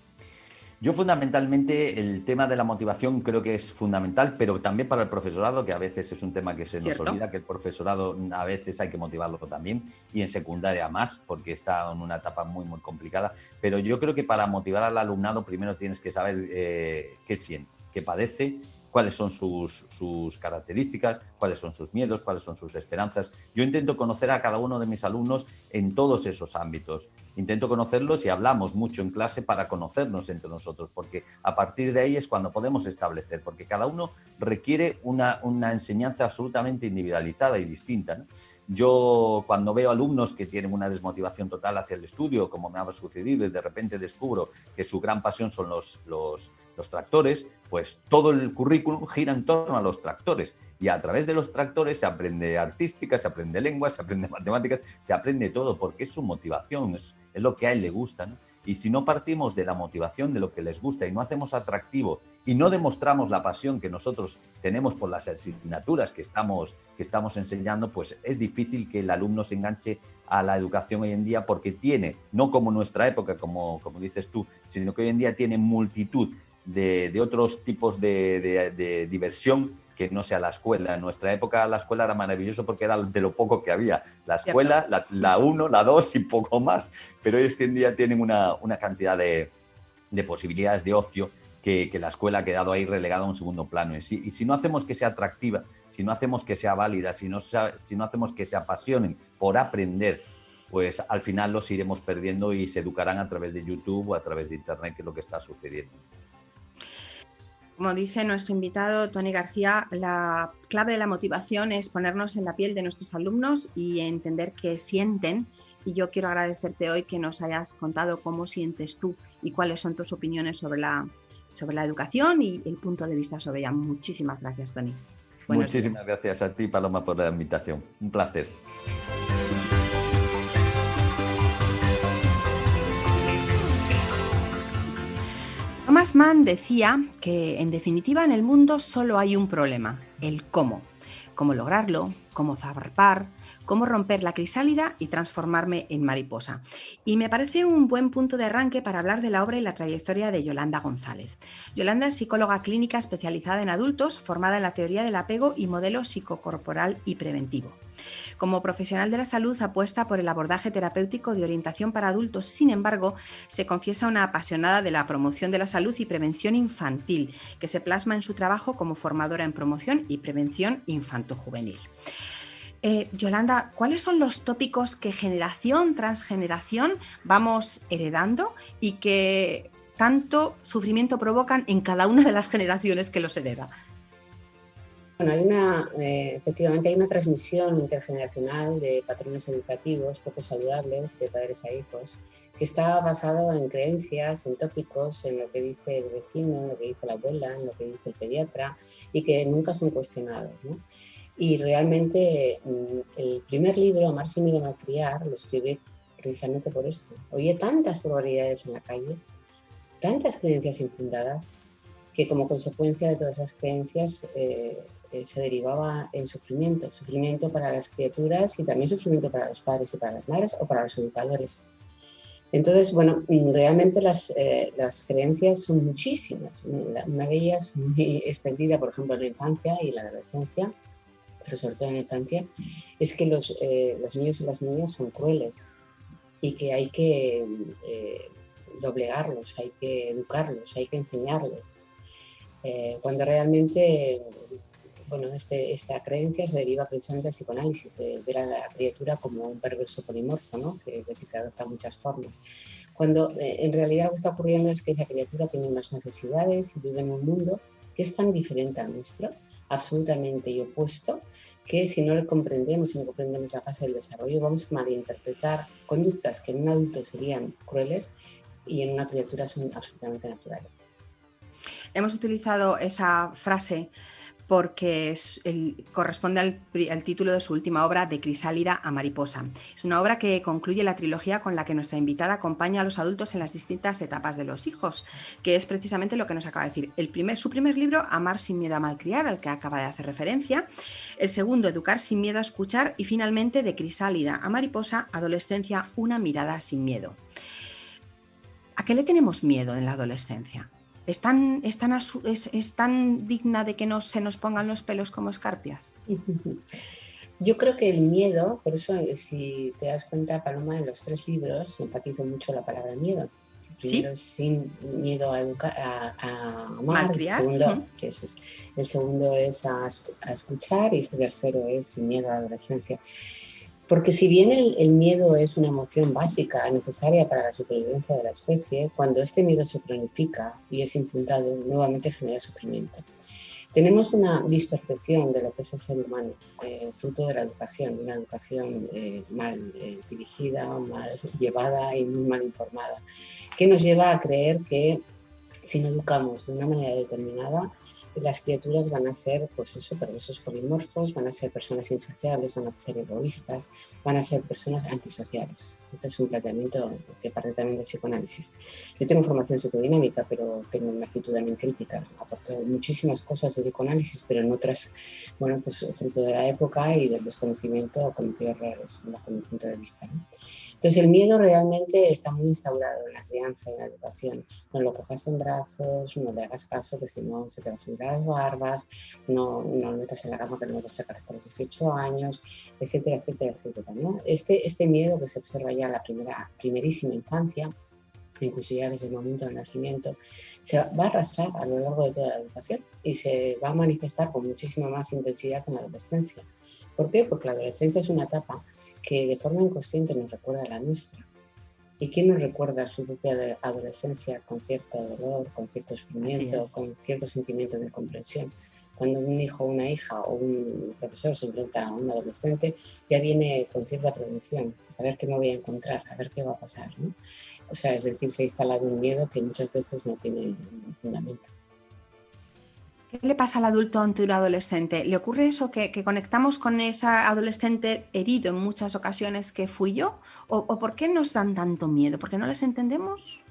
Yo fundamentalmente el tema de la motivación creo que es fundamental, pero también para el profesorado, que a veces es un tema que se nos olvida, que el profesorado a veces hay que motivarlo también, y en secundaria más, porque está en una etapa muy, muy complicada. Pero yo creo que para motivar al alumnado primero tienes que saber eh, qué siente, qué padece cuáles son sus, sus, características, cuáles son sus miedos, cuáles son sus esperanzas. Yo intento conocer a cada uno de mis alumnos en todos esos ámbitos. Intento conocerlos y hablamos mucho en clase para conocernos entre nosotros, porque a partir de ahí es cuando podemos establecer, porque cada uno requiere una, una enseñanza absolutamente individualizada y distinta. Yo cuando veo alumnos que tienen una desmotivación total hacia el estudio, como me ha sucedido, y de repente descubro que su gran pasión son los, los, tractores, pues todo el currículum gira en torno a los tractores. Y a través de los tractores se aprende artística, se aprende lengua, se aprende <laughs> matemáticas, se aprende todo, porque es su motivación, lo que a él le gusta. Y si no partimos de la motivación de lo que les gusta y no hacemos atractivo y no demostramos la pasión que nosotros tenemos por las asignaturas que estamos, que estamos enseñando, pues es difícil que el alumno se enganche a la educación hoy en día porque tiene, no como nuestra época, como, como dices tú, sino que hoy en día tiene multitud de, otros tipos de, diversión que no sea la escuela. En nuestra época la escuela era maravilloso porque era de lo poco que había. La escuela, la, uno, la dos y poco más. Pero hoy en día tienen una, cantidad de, posibilidades de ocio que, la escuela ha quedado ahí relegada a un segundo plano. Y si, y si, no hacemos que sea atractiva, si no hacemos que sea válida, si no, si no hacemos que se apasionen por aprender, pues al final los iremos perdiendo y se educarán a través de YouTube o a través de Internet, que es lo que está sucediendo. Como dice nuestro invitado Tony García, la clave de la motivación es ponernos en la piel de nuestros alumnos y entender qué sienten. Y yo quiero agradecerte hoy que nos hayas contado cómo sientes tú y cuáles son tus opiniones sobre la, sobre la educación y el punto de vista sobre ella. Muchísimas gracias, Tony. Muchísimas gracias a ti, Paloma, por la invitación. Un placer. Thomas decía que en definitiva en el mundo solo hay un problema, el cómo. Cómo lograrlo, cómo zarpar, cómo romper la crisálida y transformarme en mariposa. Y me parece un buen punto de arranque para hablar de la obra y la trayectoria de Yolanda González. Yolanda es psicóloga clínica especializada en adultos, formada en la teoría del apego y modelo psicocorporal y preventivo. Como profesional de la salud apuesta por el abordaje terapéutico de orientación para adultos, sin embargo, se confiesa una apasionada de la promoción de la salud y prevención infantil, que se plasma en su trabajo como formadora en promoción y prevención infanto-juvenil. Eh, Yolanda, ¿cuáles son los tópicos que generación tras generación vamos heredando y que tanto sufrimiento provocan en cada una de las generaciones que los hereda? Bueno, hay una, eh, efectivamente hay una transmisión intergeneracional de patrones educativos poco saludables de padres a hijos que está basado en creencias, en tópicos, en lo que dice el vecino, en lo que dice la abuela, en lo que dice el pediatra y que nunca son cuestionados. Y realmente mm, el primer libro, Amar sin miedo a malcriar, lo escribí precisamente por esto. Oye tantas probabilidades en la calle, tantas creencias infundadas, que como consecuencia de todas esas creencias eh, eh, se derivaba en sufrimiento, sufrimiento para las criaturas y también sufrimiento para los padres y para las madres o para los educadores. Entonces, bueno, realmente las, eh, las creencias son muchísimas. Una de ellas muy <laughs> extendida, por ejemplo, en la infancia y la adolescencia, pero sobre todo en la infancia, es que los, eh, los niños y las niñas son crueles y que hay que doblegarlos, hay que educarlos, hay que enseñarles. cuando realmente bueno, este, esta creencia se deriva precisamente del psicoanálisis, de ver a la criatura como un perverso polimorfo, ¿no? que es decir, que adopta muchas formas. Cuando eh, en realidad lo que está ocurriendo es que esa criatura tiene unas necesidades y vive en un mundo que es tan diferente al nuestro, absolutamente y opuesto, que si no le comprendemos, si no comprendemos la fase del desarrollo, vamos a malinterpretar conductas que en un adulto serían crueles y en una criatura son absolutamente naturales. Hemos utilizado esa frase porque corresponde al, título de su última obra, De Crisálida a Mariposa. Es una obra que concluye la trilogía con la que nuestra invitada acompaña a los adultos en las distintas etapas de los hijos, que es precisamente lo que nos acaba de decir. El primer, su primer libro, Amar sin miedo a malcriar, al que acaba de hacer referencia. El segundo, Educar sin miedo a escuchar. Y finalmente, De Crisálida a Mariposa, Adolescencia, una mirada sin miedo. ¿A qué le tenemos miedo en la adolescencia? ¿Es tan, es es, tan digna de que no, se nos pongan los pelos como escarpias? <laughs> Yo creo que el miedo, por eso si te das cuenta, Paloma, en los tres libros simpatizo mucho la palabra miedo. primero sin miedo a, educar, a, amar, el segundo, es. el segundo es a, a, escuchar y el tercero es sin miedo a la adolescencia. Porque si bien el, miedo es una emoción básica, necesaria para la supervivencia de la especie, cuando este miedo se cronifica y es infundado, nuevamente genera sufrimiento. Tenemos una dispercepción de lo que es el ser humano, eh, fruto de la educación, de una educación eh, mal eh, dirigida, mal llevada y muy mal informada, que nos lleva a creer que si no educamos de una manera determinada, las criaturas van a ser, pues eso, perversos polimorfos, van a ser personas insaciables, van a ser egoístas, van a ser personas antisociales. Este es un planteamiento que parte también del psicoanálisis. Yo tengo formación psicodinámica, pero tengo una actitud también crítica. Aporto muchísimas cosas de psicoanálisis, pero en otras, bueno, pues fruto de la época y del desconocimiento cometido errores, bajo mi punto de vista. Entonces el miedo realmente está muy instaurado en la crianza en la educación. No lo cojas en brazos, no le hagas caso, que si no se te va a subir las barbas, no, no lo metas en la cama que no lo vas a sacar hasta los 18 años, etcétera, etcétera, etcétera. ¿no? Este, este miedo que se observa ya en la primera, primerísima infancia, incluso ya desde el momento del nacimiento, se va a arrastrar a lo largo de toda la educación y se va a manifestar con muchísima más intensidad en la adolescencia. ¿Por qué? Porque la adolescencia es una etapa que de forma inconsciente nos recuerda a la nuestra. ¿Y quién nos recuerda su propia adolescencia con cierto dolor, con cierto sufrimiento, con cierto sentimiento de comprensión? Cuando un hijo, una hija o un profesor se enfrenta a un adolescente, ya viene con cierta prevención, a ver qué me voy a encontrar, a ver qué va a pasar. O sea, es decir, se ha instalado un miedo que muchas veces no tiene fundamento. ¿Qué le pasa al adulto ante un adolescente? ¿Le ocurre eso que, conectamos con esa adolescente herido en muchas ocasiones que fui yo? ¿O, por qué nos dan tanto miedo? ¿Porque no les entendemos?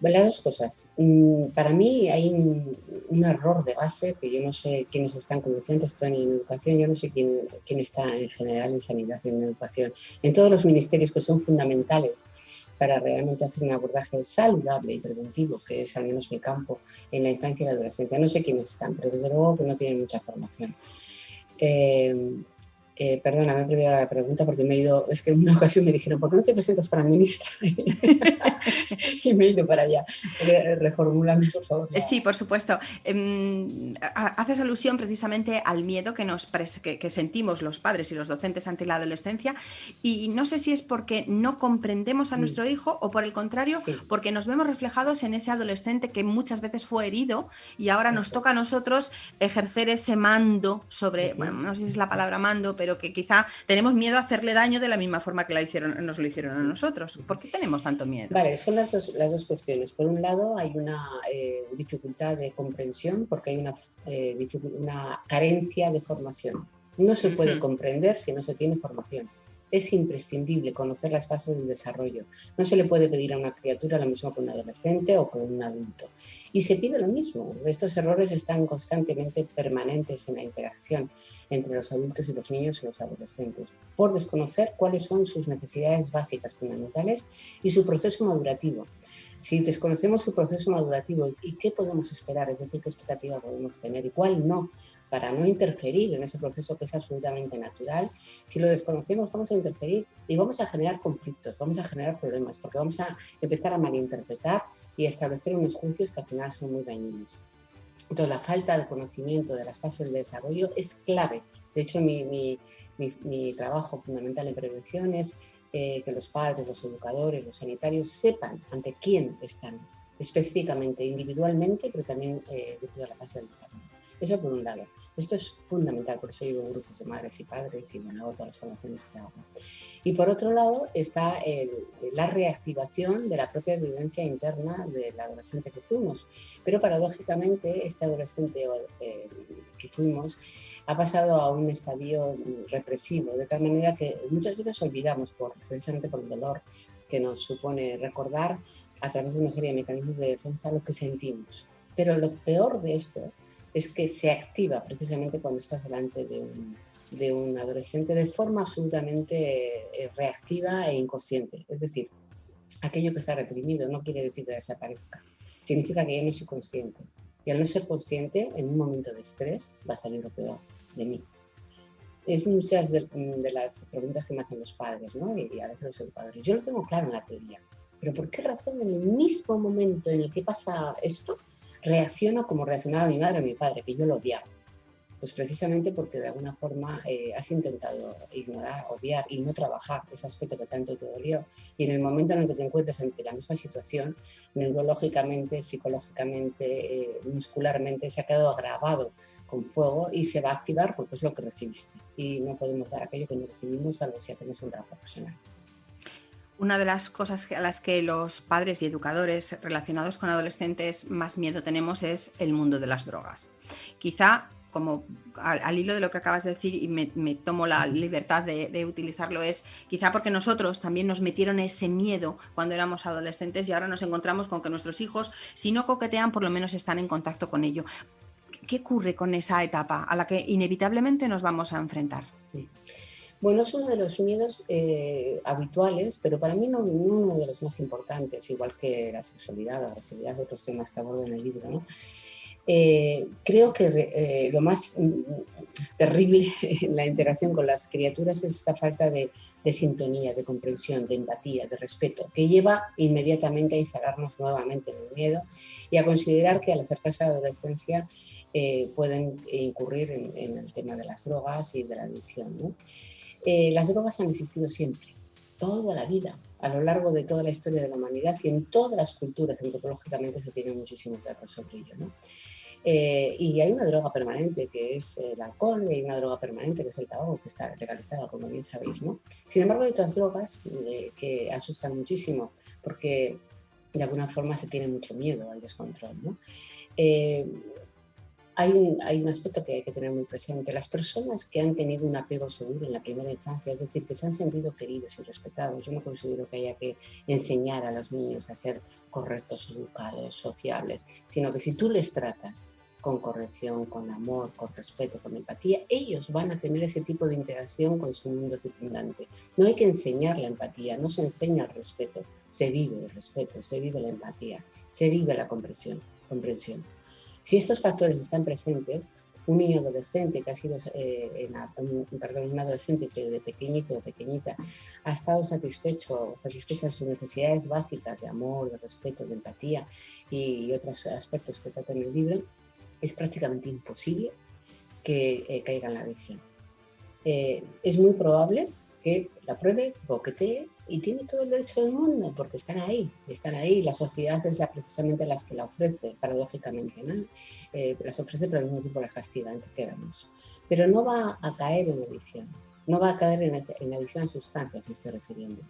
Las dos cosas. Mm, para mí hay un, error de base que yo no sé quiénes están conduciendo esto en educación, yo no sé quién, quién está en general en sanidad y en educación. En todos los ministerios que son fundamentales para realmente hacer un abordaje saludable y preventivo, que es al menos mi campo en la infancia y la adolescencia. No sé quiénes están, pero desde luego que no tienen mucha formación. Eh, eh, perdona, me he perdido la pregunta porque me he ido, es que en una ocasión me dijeron, ¿por qué no te presentas para ministra? <laughs> y me he ido para allá. Eh, reformúlame, por favor. Eh, sí, por supuesto. Em, haces alusión precisamente al miedo que, nos que, sentimos los padres y los docentes ante la adolescencia y no sé si es porque no comprendemos a mm. nuestro hijo o por el contrario, porque nos vemos reflejados en ese adolescente que muchas veces fue herido y ahora nos toca a nosotros ejercer ese mando sobre, bueno, no sé si es la palabra mando, pero pero que quizá tenemos miedo a hacerle daño de la misma forma que la hicieron, nos lo hicieron a nosotros. ¿Por qué tenemos tanto miedo? Vale, son las dos, las dos cuestiones. Por un lado, hay una eh, dificultad de comprensión porque hay una, eh, una carencia de formación. No se puede comprender si no se tiene formación es imprescindible conocer las bases del desarrollo. No se le puede pedir a una criatura lo mismo que un adolescente o con un adulto. Y se pide lo mismo. Estos errores están constantemente permanentes en la interacción entre los adultos y los niños y los adolescentes, por desconocer cuáles son sus necesidades básicas fundamentales y su proceso madurativo. Si desconocemos su proceso madurativo y qué podemos esperar, es decir, qué expectativa podemos tener y cuál no, para no interferir en ese proceso que es absolutamente natural. Si lo desconocemos, vamos a interferir y vamos a generar conflictos, vamos a generar problemas, porque vamos a empezar a malinterpretar y a establecer unos juicios que al final son muy dañinos. Entonces, la falta de conocimiento de las fases del desarrollo es clave. De hecho, mi, mi, mi, trabajo fundamental en prevención es eh, que los padres, los educadores, los sanitarios sepan ante quién están específicamente, individualmente, pero también eh, de toda la fase del desarrollo. Eso por un lado. Esto es fundamental, por eso llevo grupos de madres y padres y bueno, hago todas las formaciones que hago. Y por otro lado está la reactivación de la propia vivencia interna del adolescente que fuimos. Pero paradójicamente este adolescente eh, que fuimos ha pasado a un estadio represivo, de tal manera que muchas veces olvidamos, por, precisamente por el dolor que nos supone recordar a través de una serie de mecanismos de defensa lo que sentimos. Pero lo peor de esto es que se activa precisamente cuando estás delante de un, de un adolescente de forma absolutamente eh, reactiva e inconsciente. Es decir, aquello que está reprimido no quiere decir que desaparezca, significa que yo no soy consciente. Y al no ser consciente, en un momento de estrés va a salir lo peor de mí. Es muchas de, las preguntas que me hacen los padres, ¿no? Y, a veces los educadores. Yo lo tengo claro en la teoría, pero ¿por qué razón en el mismo momento en el que pasa esto, reacciono como reaccionaba mi madre o mi padre, que yo lo odiaba? Pues precisamente porque de alguna forma eh, has intentado ignorar, obviar y no trabajar ese aspecto que tanto te dolió. Y en el momento en el que te encuentres ante la misma situación, neurológicamente, psicológicamente, eh, muscularmente, se ha quedado agravado con fuego y se va a activar porque es lo que recibiste. Y no podemos dar aquello que no recibimos salvo si hacemos un trabajo profesional. Una de las cosas a las que los padres y educadores relacionados con adolescentes más miedo tenemos es el mundo de las drogas. Quizá como al, hilo de lo que acabas de decir y me, tomo la libertad de, utilizarlo, es quizá porque nosotros también nos metieron ese miedo cuando éramos adolescentes y ahora nos encontramos con que nuestros hijos, si no coquetean, por lo menos están en contacto con ello. ¿Qué ocurre con esa etapa a la que inevitablemente nos vamos a enfrentar? Bueno, es uno de los miedos eh, habituales, pero para mí no, uno de los más importantes, igual que la sexualidad, la agresividad, de otros temas que abordo en el libro. ¿no? Eh, creo que eh, lo más mm, terrible en la interacción con las criaturas es esta falta de, sintonía, de comprensión, de empatía, de respeto, que lleva inmediatamente a instalarnos nuevamente en el miedo y a considerar que al acercarse a la adolescencia eh, pueden incurrir en, el tema de las drogas y de la adicción. Las drogas han existido siempre, toda la vida, a lo largo de toda la historia de la humanidad y en todas las culturas antropológicamente se tienen muchísimos datos sobre ello. ¿no? Eh, y hay una droga permanente que es el alcohol y hay una droga permanente que es el tabaco que está legalizada, como bien sabéis. ¿no? Sin embargo, hay otras drogas eh, que asustan muchísimo porque de alguna forma se tiene mucho miedo al descontrol. ¿no? Eh, hay un, hay un, aspecto que hay que tener muy presente. Las personas que han tenido un apego seguro en la primera infancia, es decir, que se han sentido queridos y respetados, yo no considero que haya que enseñar a los niños a ser correctos, educados, sociables, sino que si tú les tratas con corrección, con amor, con respeto, con empatía, ellos van a tener ese tipo de interacción con su mundo circundante. No hay que enseñar la empatía, no se enseña el respeto, se vive el respeto, se vive la empatía, se vive la comprensión. comprensión. Si estos factores están presentes, un niño adolescente que ha sido, eh, un, perdón, un adolescente que de pequeñito o pequeñita ha estado satisfecho, satisfecha sus necesidades básicas de amor, de respeto, de empatía y, otros aspectos que trata en el libro, es prácticamente imposible que eh, caiga en la adicción. Eh, es muy probable que la pruebe, que coquetee y tiene todo el derecho del mundo porque están ahí, están ahí. La sociedad es la, precisamente las que la ofrece, paradójicamente, ¿no? Eh, las ofrece pero al mismo tiempo las castiga, en que quedamos. Pero no va a caer en adicción, no va a caer en, este, en adicción a sustancias, me estoy refiriendo.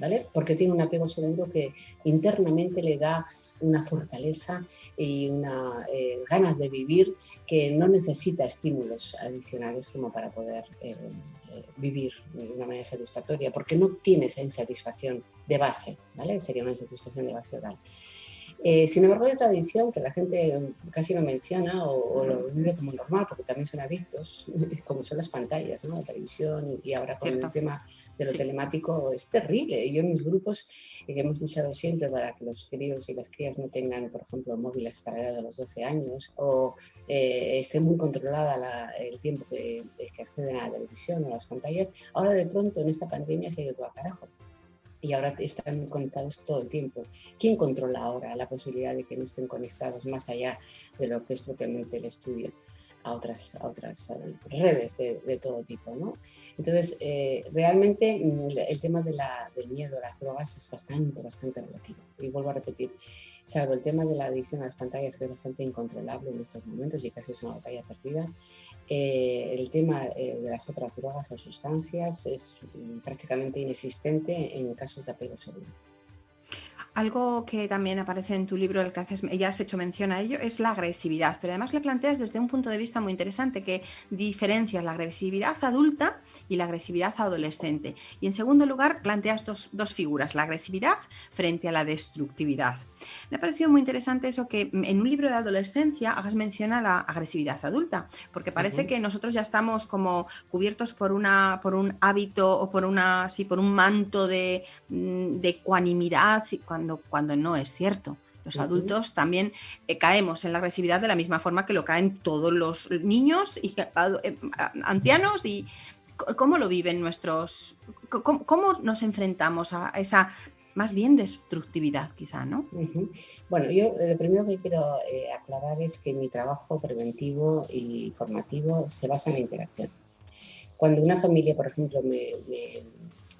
¿Vale? Porque tiene un apego seguro que internamente le da una fortaleza y una eh, ganas de vivir que no necesita estímulos adicionales como para poder eh, vivir de una manera satisfactoria, porque no tiene esa insatisfacción de base, ¿vale? Sería una insatisfacción de base oral. Eh, sin embargo, hay tradición que la gente casi no menciona o, lo vive como normal, porque también son adictos, <laughs> como son las pantallas, ¿no? la televisión y, ahora con el tema de lo telemático es terrible. Yo en mis grupos eh, hemos luchado siempre para que los críos y las crías no tengan, por ejemplo, móviles hasta la edad de los 12 años o eh, esté muy controlada el tiempo que, que acceden a la televisión o a las pantallas, ahora de pronto en esta pandemia se ha ido todo a carajo y ahora están conectados todo el tiempo. ¿Quién controla ahora la posibilidad de que no estén conectados más allá de lo que es propiamente el estudio? a otras, a otras redes de, todo tipo. ¿no? Entonces, eh, realmente mm, el tema de la, del miedo a las drogas es bastante, bastante relativo. Y vuelvo a repetir, salvo el tema de la adicción a las pantallas, que es bastante incontrolable en estos momentos y casi es una batalla perdida, eh, el tema eh, de las otras drogas o sustancias es mm, prácticamente inexistente en casos de apego seguro. Algo que también aparece en tu libro, el que haces, ya has hecho mención a ello, es la agresividad, pero además lo planteas desde un punto de vista muy interesante, que diferencias la agresividad adulta y la agresividad adolescente. Y en segundo lugar, planteas dos, dos figuras, la agresividad frente a la destructividad. Me ha parecido muy interesante eso que en un libro de adolescencia hagas mención a la agresividad adulta, porque parece que nosotros ya estamos como cubiertos por, una, por un hábito o por, una, sí, por un manto de, mm, de ecuanimidad cuando, cuando no es cierto. Los adultos también eh, caemos en la agresividad de la misma forma que lo caen todos los niños y eh, ancianos y cómo lo viven nuestros, cómo, nos enfrentamos a esa más bien destructividad quizá, ¿no? Bueno, yo eh, lo primero que quiero aclarar es que mi trabajo preventivo y formativo se basa en la interacción. Cuando una familia, por ejemplo, me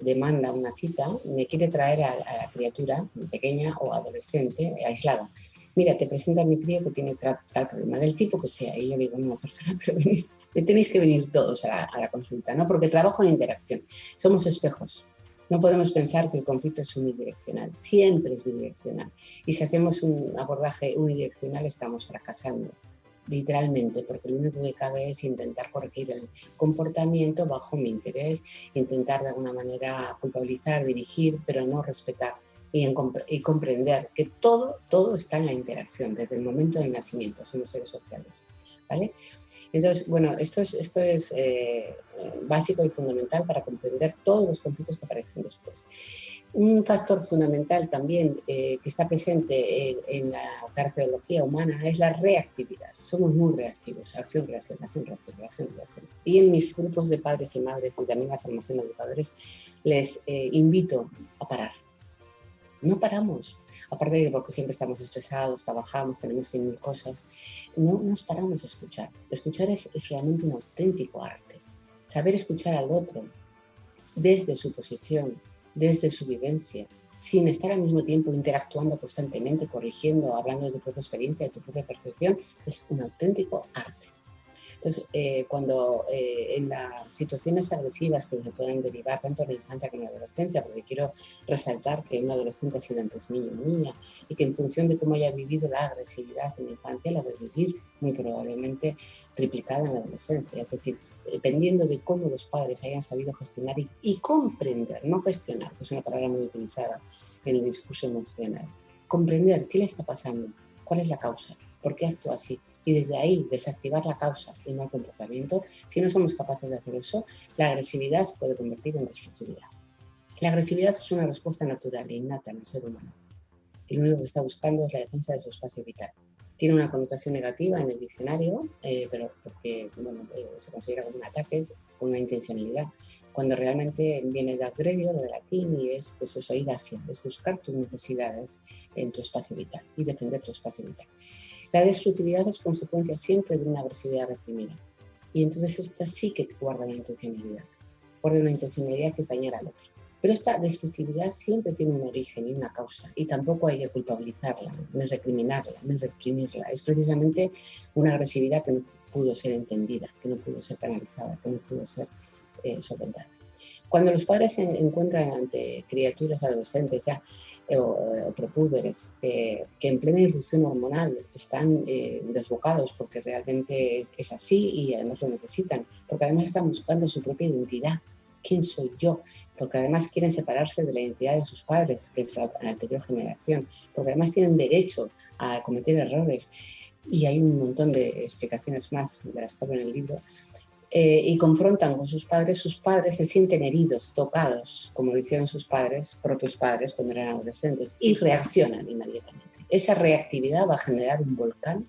demanda una cita, me quiere traer a, la criatura pequeña o adolescente aislada. Mira, te presento a mi crío que tiene tal problema, del tipo que sea. Y yo le digo, no, persona, <laughs> pero venís, tenéis que venir todos a la, a la consulta, ¿no? Porque trabajo en interacción. Somos espejos. No podemos pensar que el conflicto es unidireccional, siempre es bidireccional. Y si hacemos un abordaje unidireccional estamos fracasando literalmente, porque lo único que cabe es intentar corregir el comportamiento bajo mi interés, intentar de alguna manera culpabilizar, dirigir, pero no respetar y, y, comprender que todo, todo está en la interacción, desde el momento del nacimiento, somos seres sociales. ¿vale? Entonces, bueno, esto es, esto es eh, básico y fundamental para comprender todos los conflictos que aparecen después. Un factor fundamental también eh, que está presente en, la cardiología humana es la reactividad. Somos muy reactivos, acción, reacción, acción, reacción, reacción, reacción. Y en mis grupos de padres y madres y también la formación de educadores les eh, invito a parar. No paramos, aparte de porque siempre estamos estresados, trabajamos, tenemos cien mil cosas, no nos paramos a escuchar. Escuchar es, es realmente un auténtico arte. Saber escuchar al otro desde su posición, desde su vivencia, sin estar al mismo tiempo interactuando constantemente, corrigiendo, hablando de tu propia experiencia, de tu propia percepción, es un auténtico arte. Entonces, eh, cuando eh, en las situaciones agresivas que se pueden derivar tanto en la infancia como en la adolescencia, porque quiero resaltar que un adolescente ha sido antes niño o niña y que en función de cómo haya vivido la agresividad en la infancia, la va a vivir muy probablemente triplicada en la adolescencia. Es decir, dependiendo de cómo los padres hayan sabido gestionar y, y comprender, no gestionar, que es una palabra muy utilizada en el discurso emocional, comprender qué le está pasando, cuál es la causa, por qué actúa así, y desde ahí desactivar la causa y no el comportamiento, si no somos capaces de hacer eso, la agresividad se puede convertir en destructividad. La agresividad es una respuesta natural e innata en el ser humano. El único que está buscando es la defensa de su espacio vital. Tiene una connotación negativa en el diccionario, eh, pero porque bueno, eh, se considera como un ataque con una intencionalidad, cuando realmente viene de agredio, de latín, y es pues eso, ir hacia, es buscar tus necesidades en tu espacio vital y defender tu espacio vital. La destructividad es consecuencia siempre de una agresividad reprimida. Y entonces esta sí que guarda una intencionalidad. Guarda una intencionalidad que es dañar al otro. Pero esta destructividad siempre tiene un origen y una causa. Y tampoco hay que culpabilizarla, ni recriminarla, ni reprimirla. Es precisamente una agresividad que no pudo ser entendida, que no pudo ser canalizada, que no pudo ser eh, solventada. Cuando los padres se encuentran ante criaturas adolescentes ya o, o prepúberes que en plena irrupción hormonal están eh, desbocados porque realmente es así y además lo necesitan, porque además están buscando su propia identidad. ¿Quién soy yo? Porque además quieren separarse de la identidad de sus padres, que es la anterior generación, porque además tienen derecho a cometer errores. Y hay un montón de explicaciones más de las que hablo en el libro, eh, y confrontan con sus padres, sus padres se sienten heridos, tocados, como lo hicieron sus padres, propios padres cuando eran adolescentes, y reaccionan inmediatamente. Esa reactividad va a generar un volcán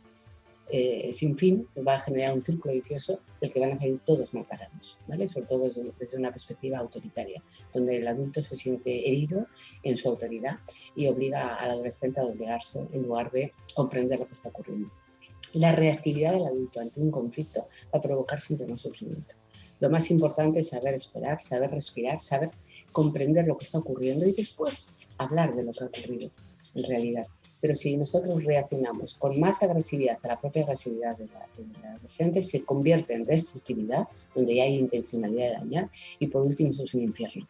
eh, sin fin, va a generar un círculo vicioso del que van a salir todos mal parados, ¿vale? sobre todo desde, desde una perspectiva autoritaria, donde el adulto se siente herido en su autoridad y obliga al adolescente a doblegarse en lugar de comprender lo que está ocurriendo. La reactividad del adulto ante un conflicto va a provocar siempre más sufrimiento. Lo más importante es saber esperar, saber respirar, saber comprender lo que está ocurriendo y después hablar de lo que ha ocurrido en realidad. Pero si nosotros reaccionamos con más agresividad a la propia agresividad del adolescente, se convierte en destructividad, donde ya hay intencionalidad de dañar, y por último eso es un infierno.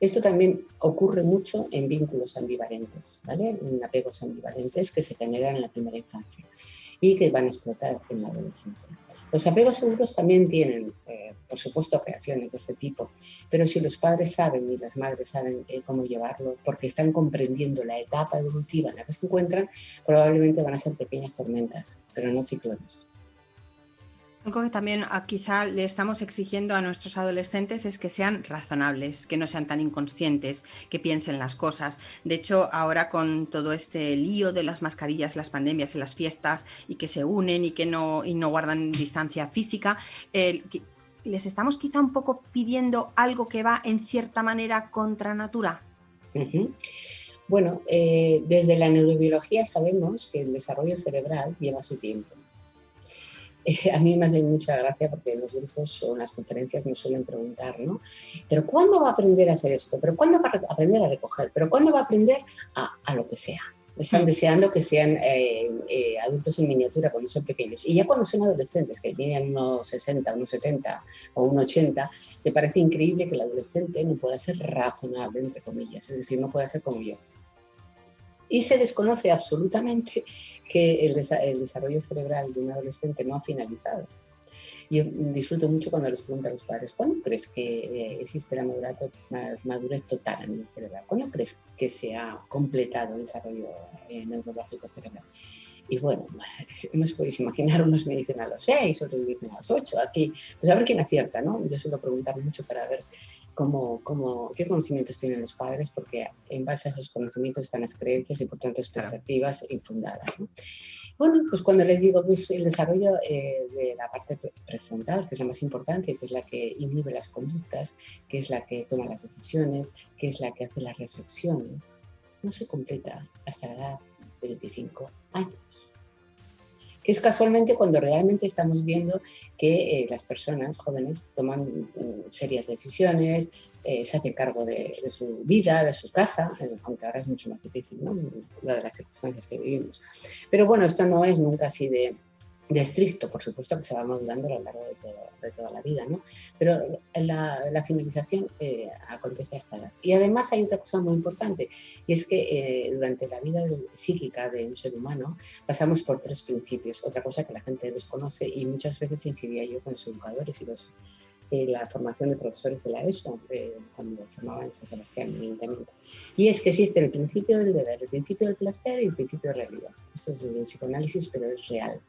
Esto también ocurre mucho en vínculos ambivalentes, ¿vale? en apegos ambivalentes que se generan en la primera infancia y que van a explotar en la adolescencia. Los apegos seguros también tienen, eh, por supuesto, reacciones de este tipo, pero si los padres saben y las madres saben eh, cómo llevarlo, porque están comprendiendo la etapa evolutiva en la que se encuentran, probablemente van a ser pequeñas tormentas, pero no ciclones. Algo que también ah, quizá le estamos exigiendo a nuestros adolescentes es que sean razonables, que no sean tan inconscientes, que piensen las cosas. De hecho, ahora con todo este lío de las mascarillas, las pandemias y las fiestas y que se unen y que no, y no guardan distancia física, les estamos quizá un poco pidiendo algo que va en cierta manera contra natura. Bueno, eh, desde la neurobiología sabemos que el desarrollo cerebral lleva su tiempo <laughs> a mí me hace mucha gracia porque en los grupos o en las conferencias me suelen preguntar, ¿no? ¿Pero cuándo va a aprender a hacer esto? ¿Pero cuándo va a aprender a recoger? ¿Pero cuándo va a aprender a, lo que sea? Están mm. deseando que sean eh, eh, adultos en miniatura cuando son pequeños. Y ya cuando son adolescentes, que vienen unos 60, unos 70 o unos 80, te parece increíble que el adolescente no pueda ser razonable, entre comillas. Es decir, no pueda ser como yo y se desconoce absolutamente que el, desarrollo cerebral de un adolescente no ha finalizado. Yo disfruto mucho cuando les pregunto a los padres, ¿cuándo crees que eh, existe la madurez, total a nivel cerebral? ¿Cuándo crees que se ha completado el desarrollo eh, neurológico cerebral? Y bueno, <laughs> no os podéis imaginar, unos me dicen a los seis, otros me dicen a los ocho. Aquí, pues a ver quién acierta, ¿no? Yo suelo preguntar mucho para ver cómo, cómo, qué conocimientos tienen los padres, porque en base a esos conocimientos están las creencias y por tanto expectativas infundadas. Bueno, pues cuando les digo pues, el desarrollo eh, de la parte prefrontal, que es la más importante, que es la que inhibe las conductas, que es la que toma las decisiones, que es la que hace las reflexiones, no se completa hasta la edad de 25 años que es casualmente cuando realmente estamos viendo que eh, las personas jóvenes toman mm, serias decisiones, eh, se hacen cargo de, su vida, de su casa, eh, aunque ahora es mucho más difícil, ¿no? de las circunstancias que vivimos. Pero bueno, esto no es nunca así de, de estricto, por supuesto que se va madurando a lo largo de, de toda la vida, ¿no? Pero la, finalización eh, acontece a esta edad. Y además hay otra cosa muy importante, y es que eh, durante la vida psíquica de un ser humano pasamos por tres principios, otra cosa que la gente desconoce y muchas veces incidía yo con los educadores y los, eh, la formación de profesores de la ESO, cuando formaban en San Sebastián, el Ayuntamiento. Y es que existe el principio del deber, el principio del placer y el principio de realidad. Esto es de psicoanálisis, pero es real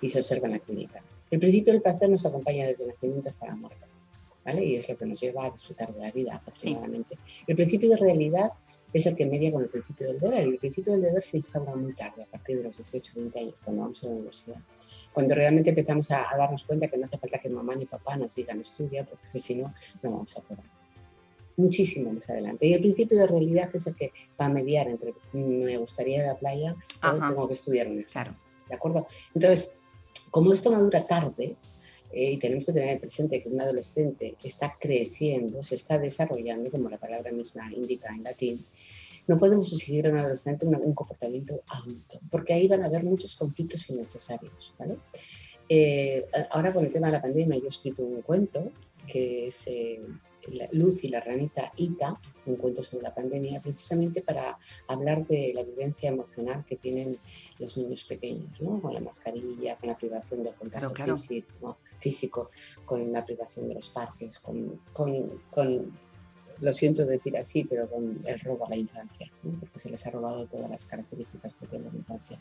y se observa en la clínica. El principio del placer nos acompaña desde el nacimiento hasta la muerte, ¿vale? Y es lo que nos lleva a disfrutar de la vida, afortunadamente. El principio de realidad es el que media con el principio del deber, y el principio del deber se instaura muy tarde, a partir de los 18 20 años, cuando vamos a la universidad. Cuando realmente empezamos a, darnos cuenta que no hace falta que mamá ni papá nos digan estudia, porque si no, no vamos a poder muchísimo más adelante. Y el principio de realidad es el que va a mediar entre me gustaría ir a la playa, pero tengo que estudiar un examen. ¿De acuerdo? Entonces, como esto madura tarde, eh, y tenemos que tener presente que un adolescente está creciendo, se está desarrollando, como la palabra misma indica en latín, no podemos exigir a un adolescente un, comportamiento adulto, porque ahí van a haber muchos conflictos innecesarios. ¿vale? Eh, ahora con el tema de la pandemia yo he escrito un cuento que es eh, Luz y la ranita Ita, un cuento sobre la pandemia, precisamente para hablar de la vivencia emocional que tienen los niños pequeños, ¿no? con la mascarilla, con la privación del contacto Físico, con la privación de los parques, con, con, lo siento decir así, pero con el robo a la infancia, porque se les ha robado todas las características propias de la infancia.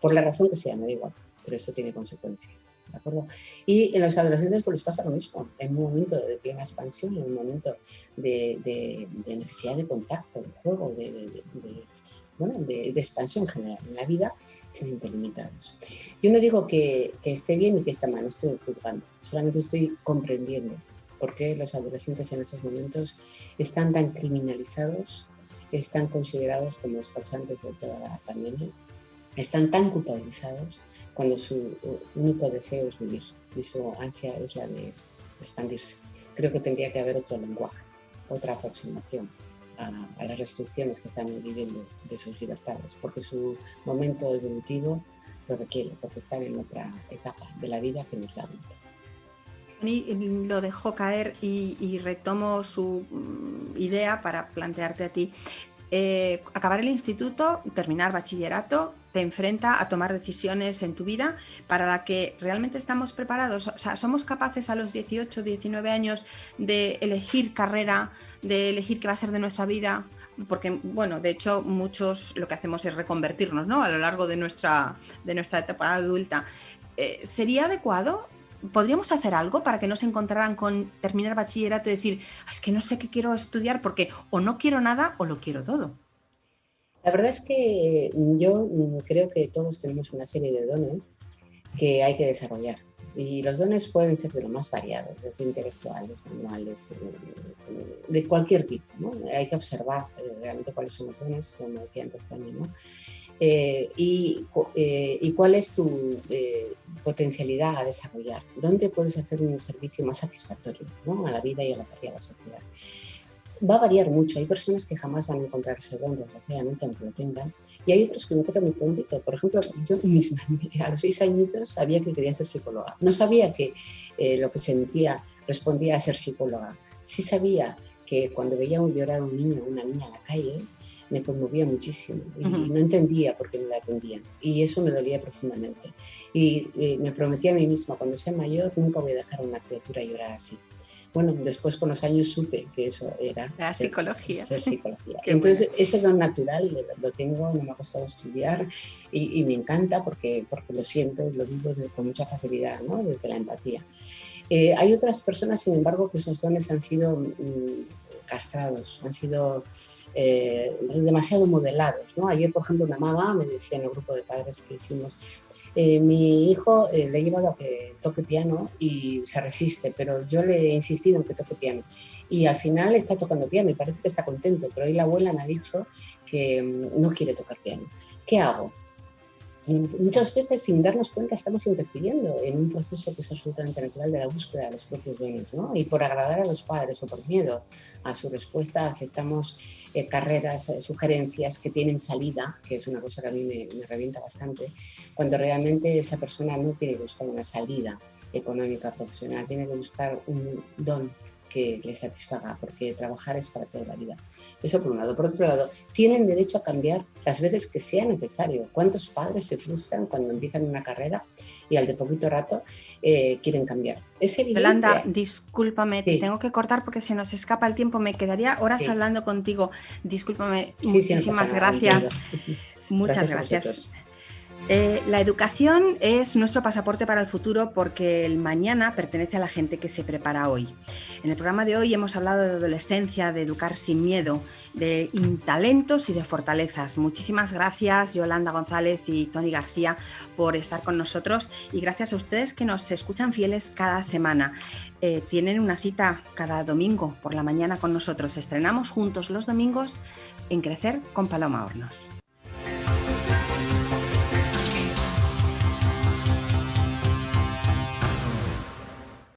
Por la razón que sea, me da igual pero eso tiene consecuencias, ¿de acuerdo? Y en los adolescentes pues les pasa lo mismo, en un momento de plena expansión, en un momento de, necesidad de contacto, de juego, de, bueno, de, expansión general en la vida, se sienten limitados. Yo no digo que, que esté bien y que está mal, no estoy juzgando, solamente estoy comprendiendo por qué los adolescentes en estos momentos están tan criminalizados, están considerados como los causantes de toda la pandemia están tan culpabilizados cuando su único deseo es vivir y su ansia es la de expandirse. Creo que tendría que haber otro lenguaje, otra aproximación a, las restricciones que están viviendo de sus libertades, porque su momento evolutivo lo requiere, porque están en otra etapa de la vida que nos la adulta. Y lo dejó caer y, y retomo su mm, idea para plantearte a ti eh, acabar el instituto, terminar bachillerato, te enfrenta a tomar decisiones en tu vida para la que realmente estamos preparados. O sea, somos capaces a los 18, 19 años de elegir carrera, de elegir qué va a ser de nuestra vida, porque, bueno, de hecho, muchos lo que hacemos es reconvertirnos, ¿no? A lo largo de nuestra, de nuestra etapa adulta. Eh, ¿Sería adecuado ¿Podríamos hacer algo para que no se encontraran con terminar bachillerato y decir, ah, es que no sé qué quiero estudiar porque o no quiero nada o lo quiero todo? La verdad es que yo creo que todos tenemos una serie de dones que hay que desarrollar. Y los dones pueden ser de lo más variados, desde intelectuales, manuales, eh, de cualquier tipo. ¿no? Hay que observar eh, realmente cuáles son los dones, como decía antes también. ¿no? Eh, y, y, cuál es tu potencialidad a desarrollar, dónde puedes hacer un servicio más satisfactorio ¿no? a la vida y a la, y a la sociedad va a variar mucho. Hay personas que jamás van a encontrar ese don, desgraciadamente, aunque lo tengan. Y hay otros que no creo muy prontito. Por ejemplo, yo <laughs> misma, a los seis añitos, sabía que quería ser psicóloga. No sabía que eh, lo que sentía respondía a ser psicóloga. Sí sabía que cuando veía llorar a un niño o una niña en la calle, me conmovía muchísimo y, no entendía por qué no la atendían. Y eso me dolía profundamente. Y eh, me prometí a mí misma, cuando sea mayor, nunca voy a dejar a una criatura llorar así. Bueno, después con los años supe que eso era la psicología. Ser psicología. <laughs> Entonces, ese don natural lo tengo, no me ha costado estudiar y, me encanta porque, porque lo siento y lo vivo con mucha facilidad, ¿no? desde la empatía. Eh, hay otras personas, sin embargo, que esos dones han sido mm, castrados, han sido eh, demasiado modelados. ¿no? Ayer, por ejemplo, una mamá me decía en el grupo de padres que hicimos, eh, mi hijo eh, le he llevado a que toque piano y se resiste, pero yo le he insistido en que toque piano. Y al final está tocando piano y parece que está contento, pero hoy la abuela me ha dicho que mm, no quiere tocar piano. ¿Qué hago? Muchas veces sin darnos cuenta estamos interfiriendo en un proceso que es absolutamente natural de la búsqueda de los propios dones, ¿no? Y por agradar a los padres o por miedo a su respuesta aceptamos eh, carreras, eh, sugerencias que tienen salida, que es una cosa que a mí me, me revienta bastante, cuando realmente esa persona no tiene que buscar una salida económica profesional, tiene que buscar un don que les satisfaga, porque trabajar es para toda la vida. Eso por un lado. Por otro lado, tienen derecho a cambiar las veces que sea necesario. ¿Cuántos padres se frustran cuando empiezan una carrera y al de poquito rato eh, quieren cambiar? Es evidente. Yolanda, discúlpame, te tengo que cortar porque se nos escapa el tiempo. Me quedaría horas hablando contigo. Discúlpame, muchísimas gracias. <laughs> Muchas gracias. Eh, la educación es nuestro pasaporte para el futuro porque el mañana pertenece a la gente que se prepara hoy. En el programa de hoy hemos hablado de adolescencia, de educar sin miedo, de talentos y de fortalezas. Muchísimas gracias Yolanda González y Tony García por estar con nosotros y gracias a ustedes que nos escuchan fieles cada semana. Eh, tienen una cita cada domingo por la mañana con nosotros. Estrenamos juntos los domingos en Crecer con Paloma Hornos.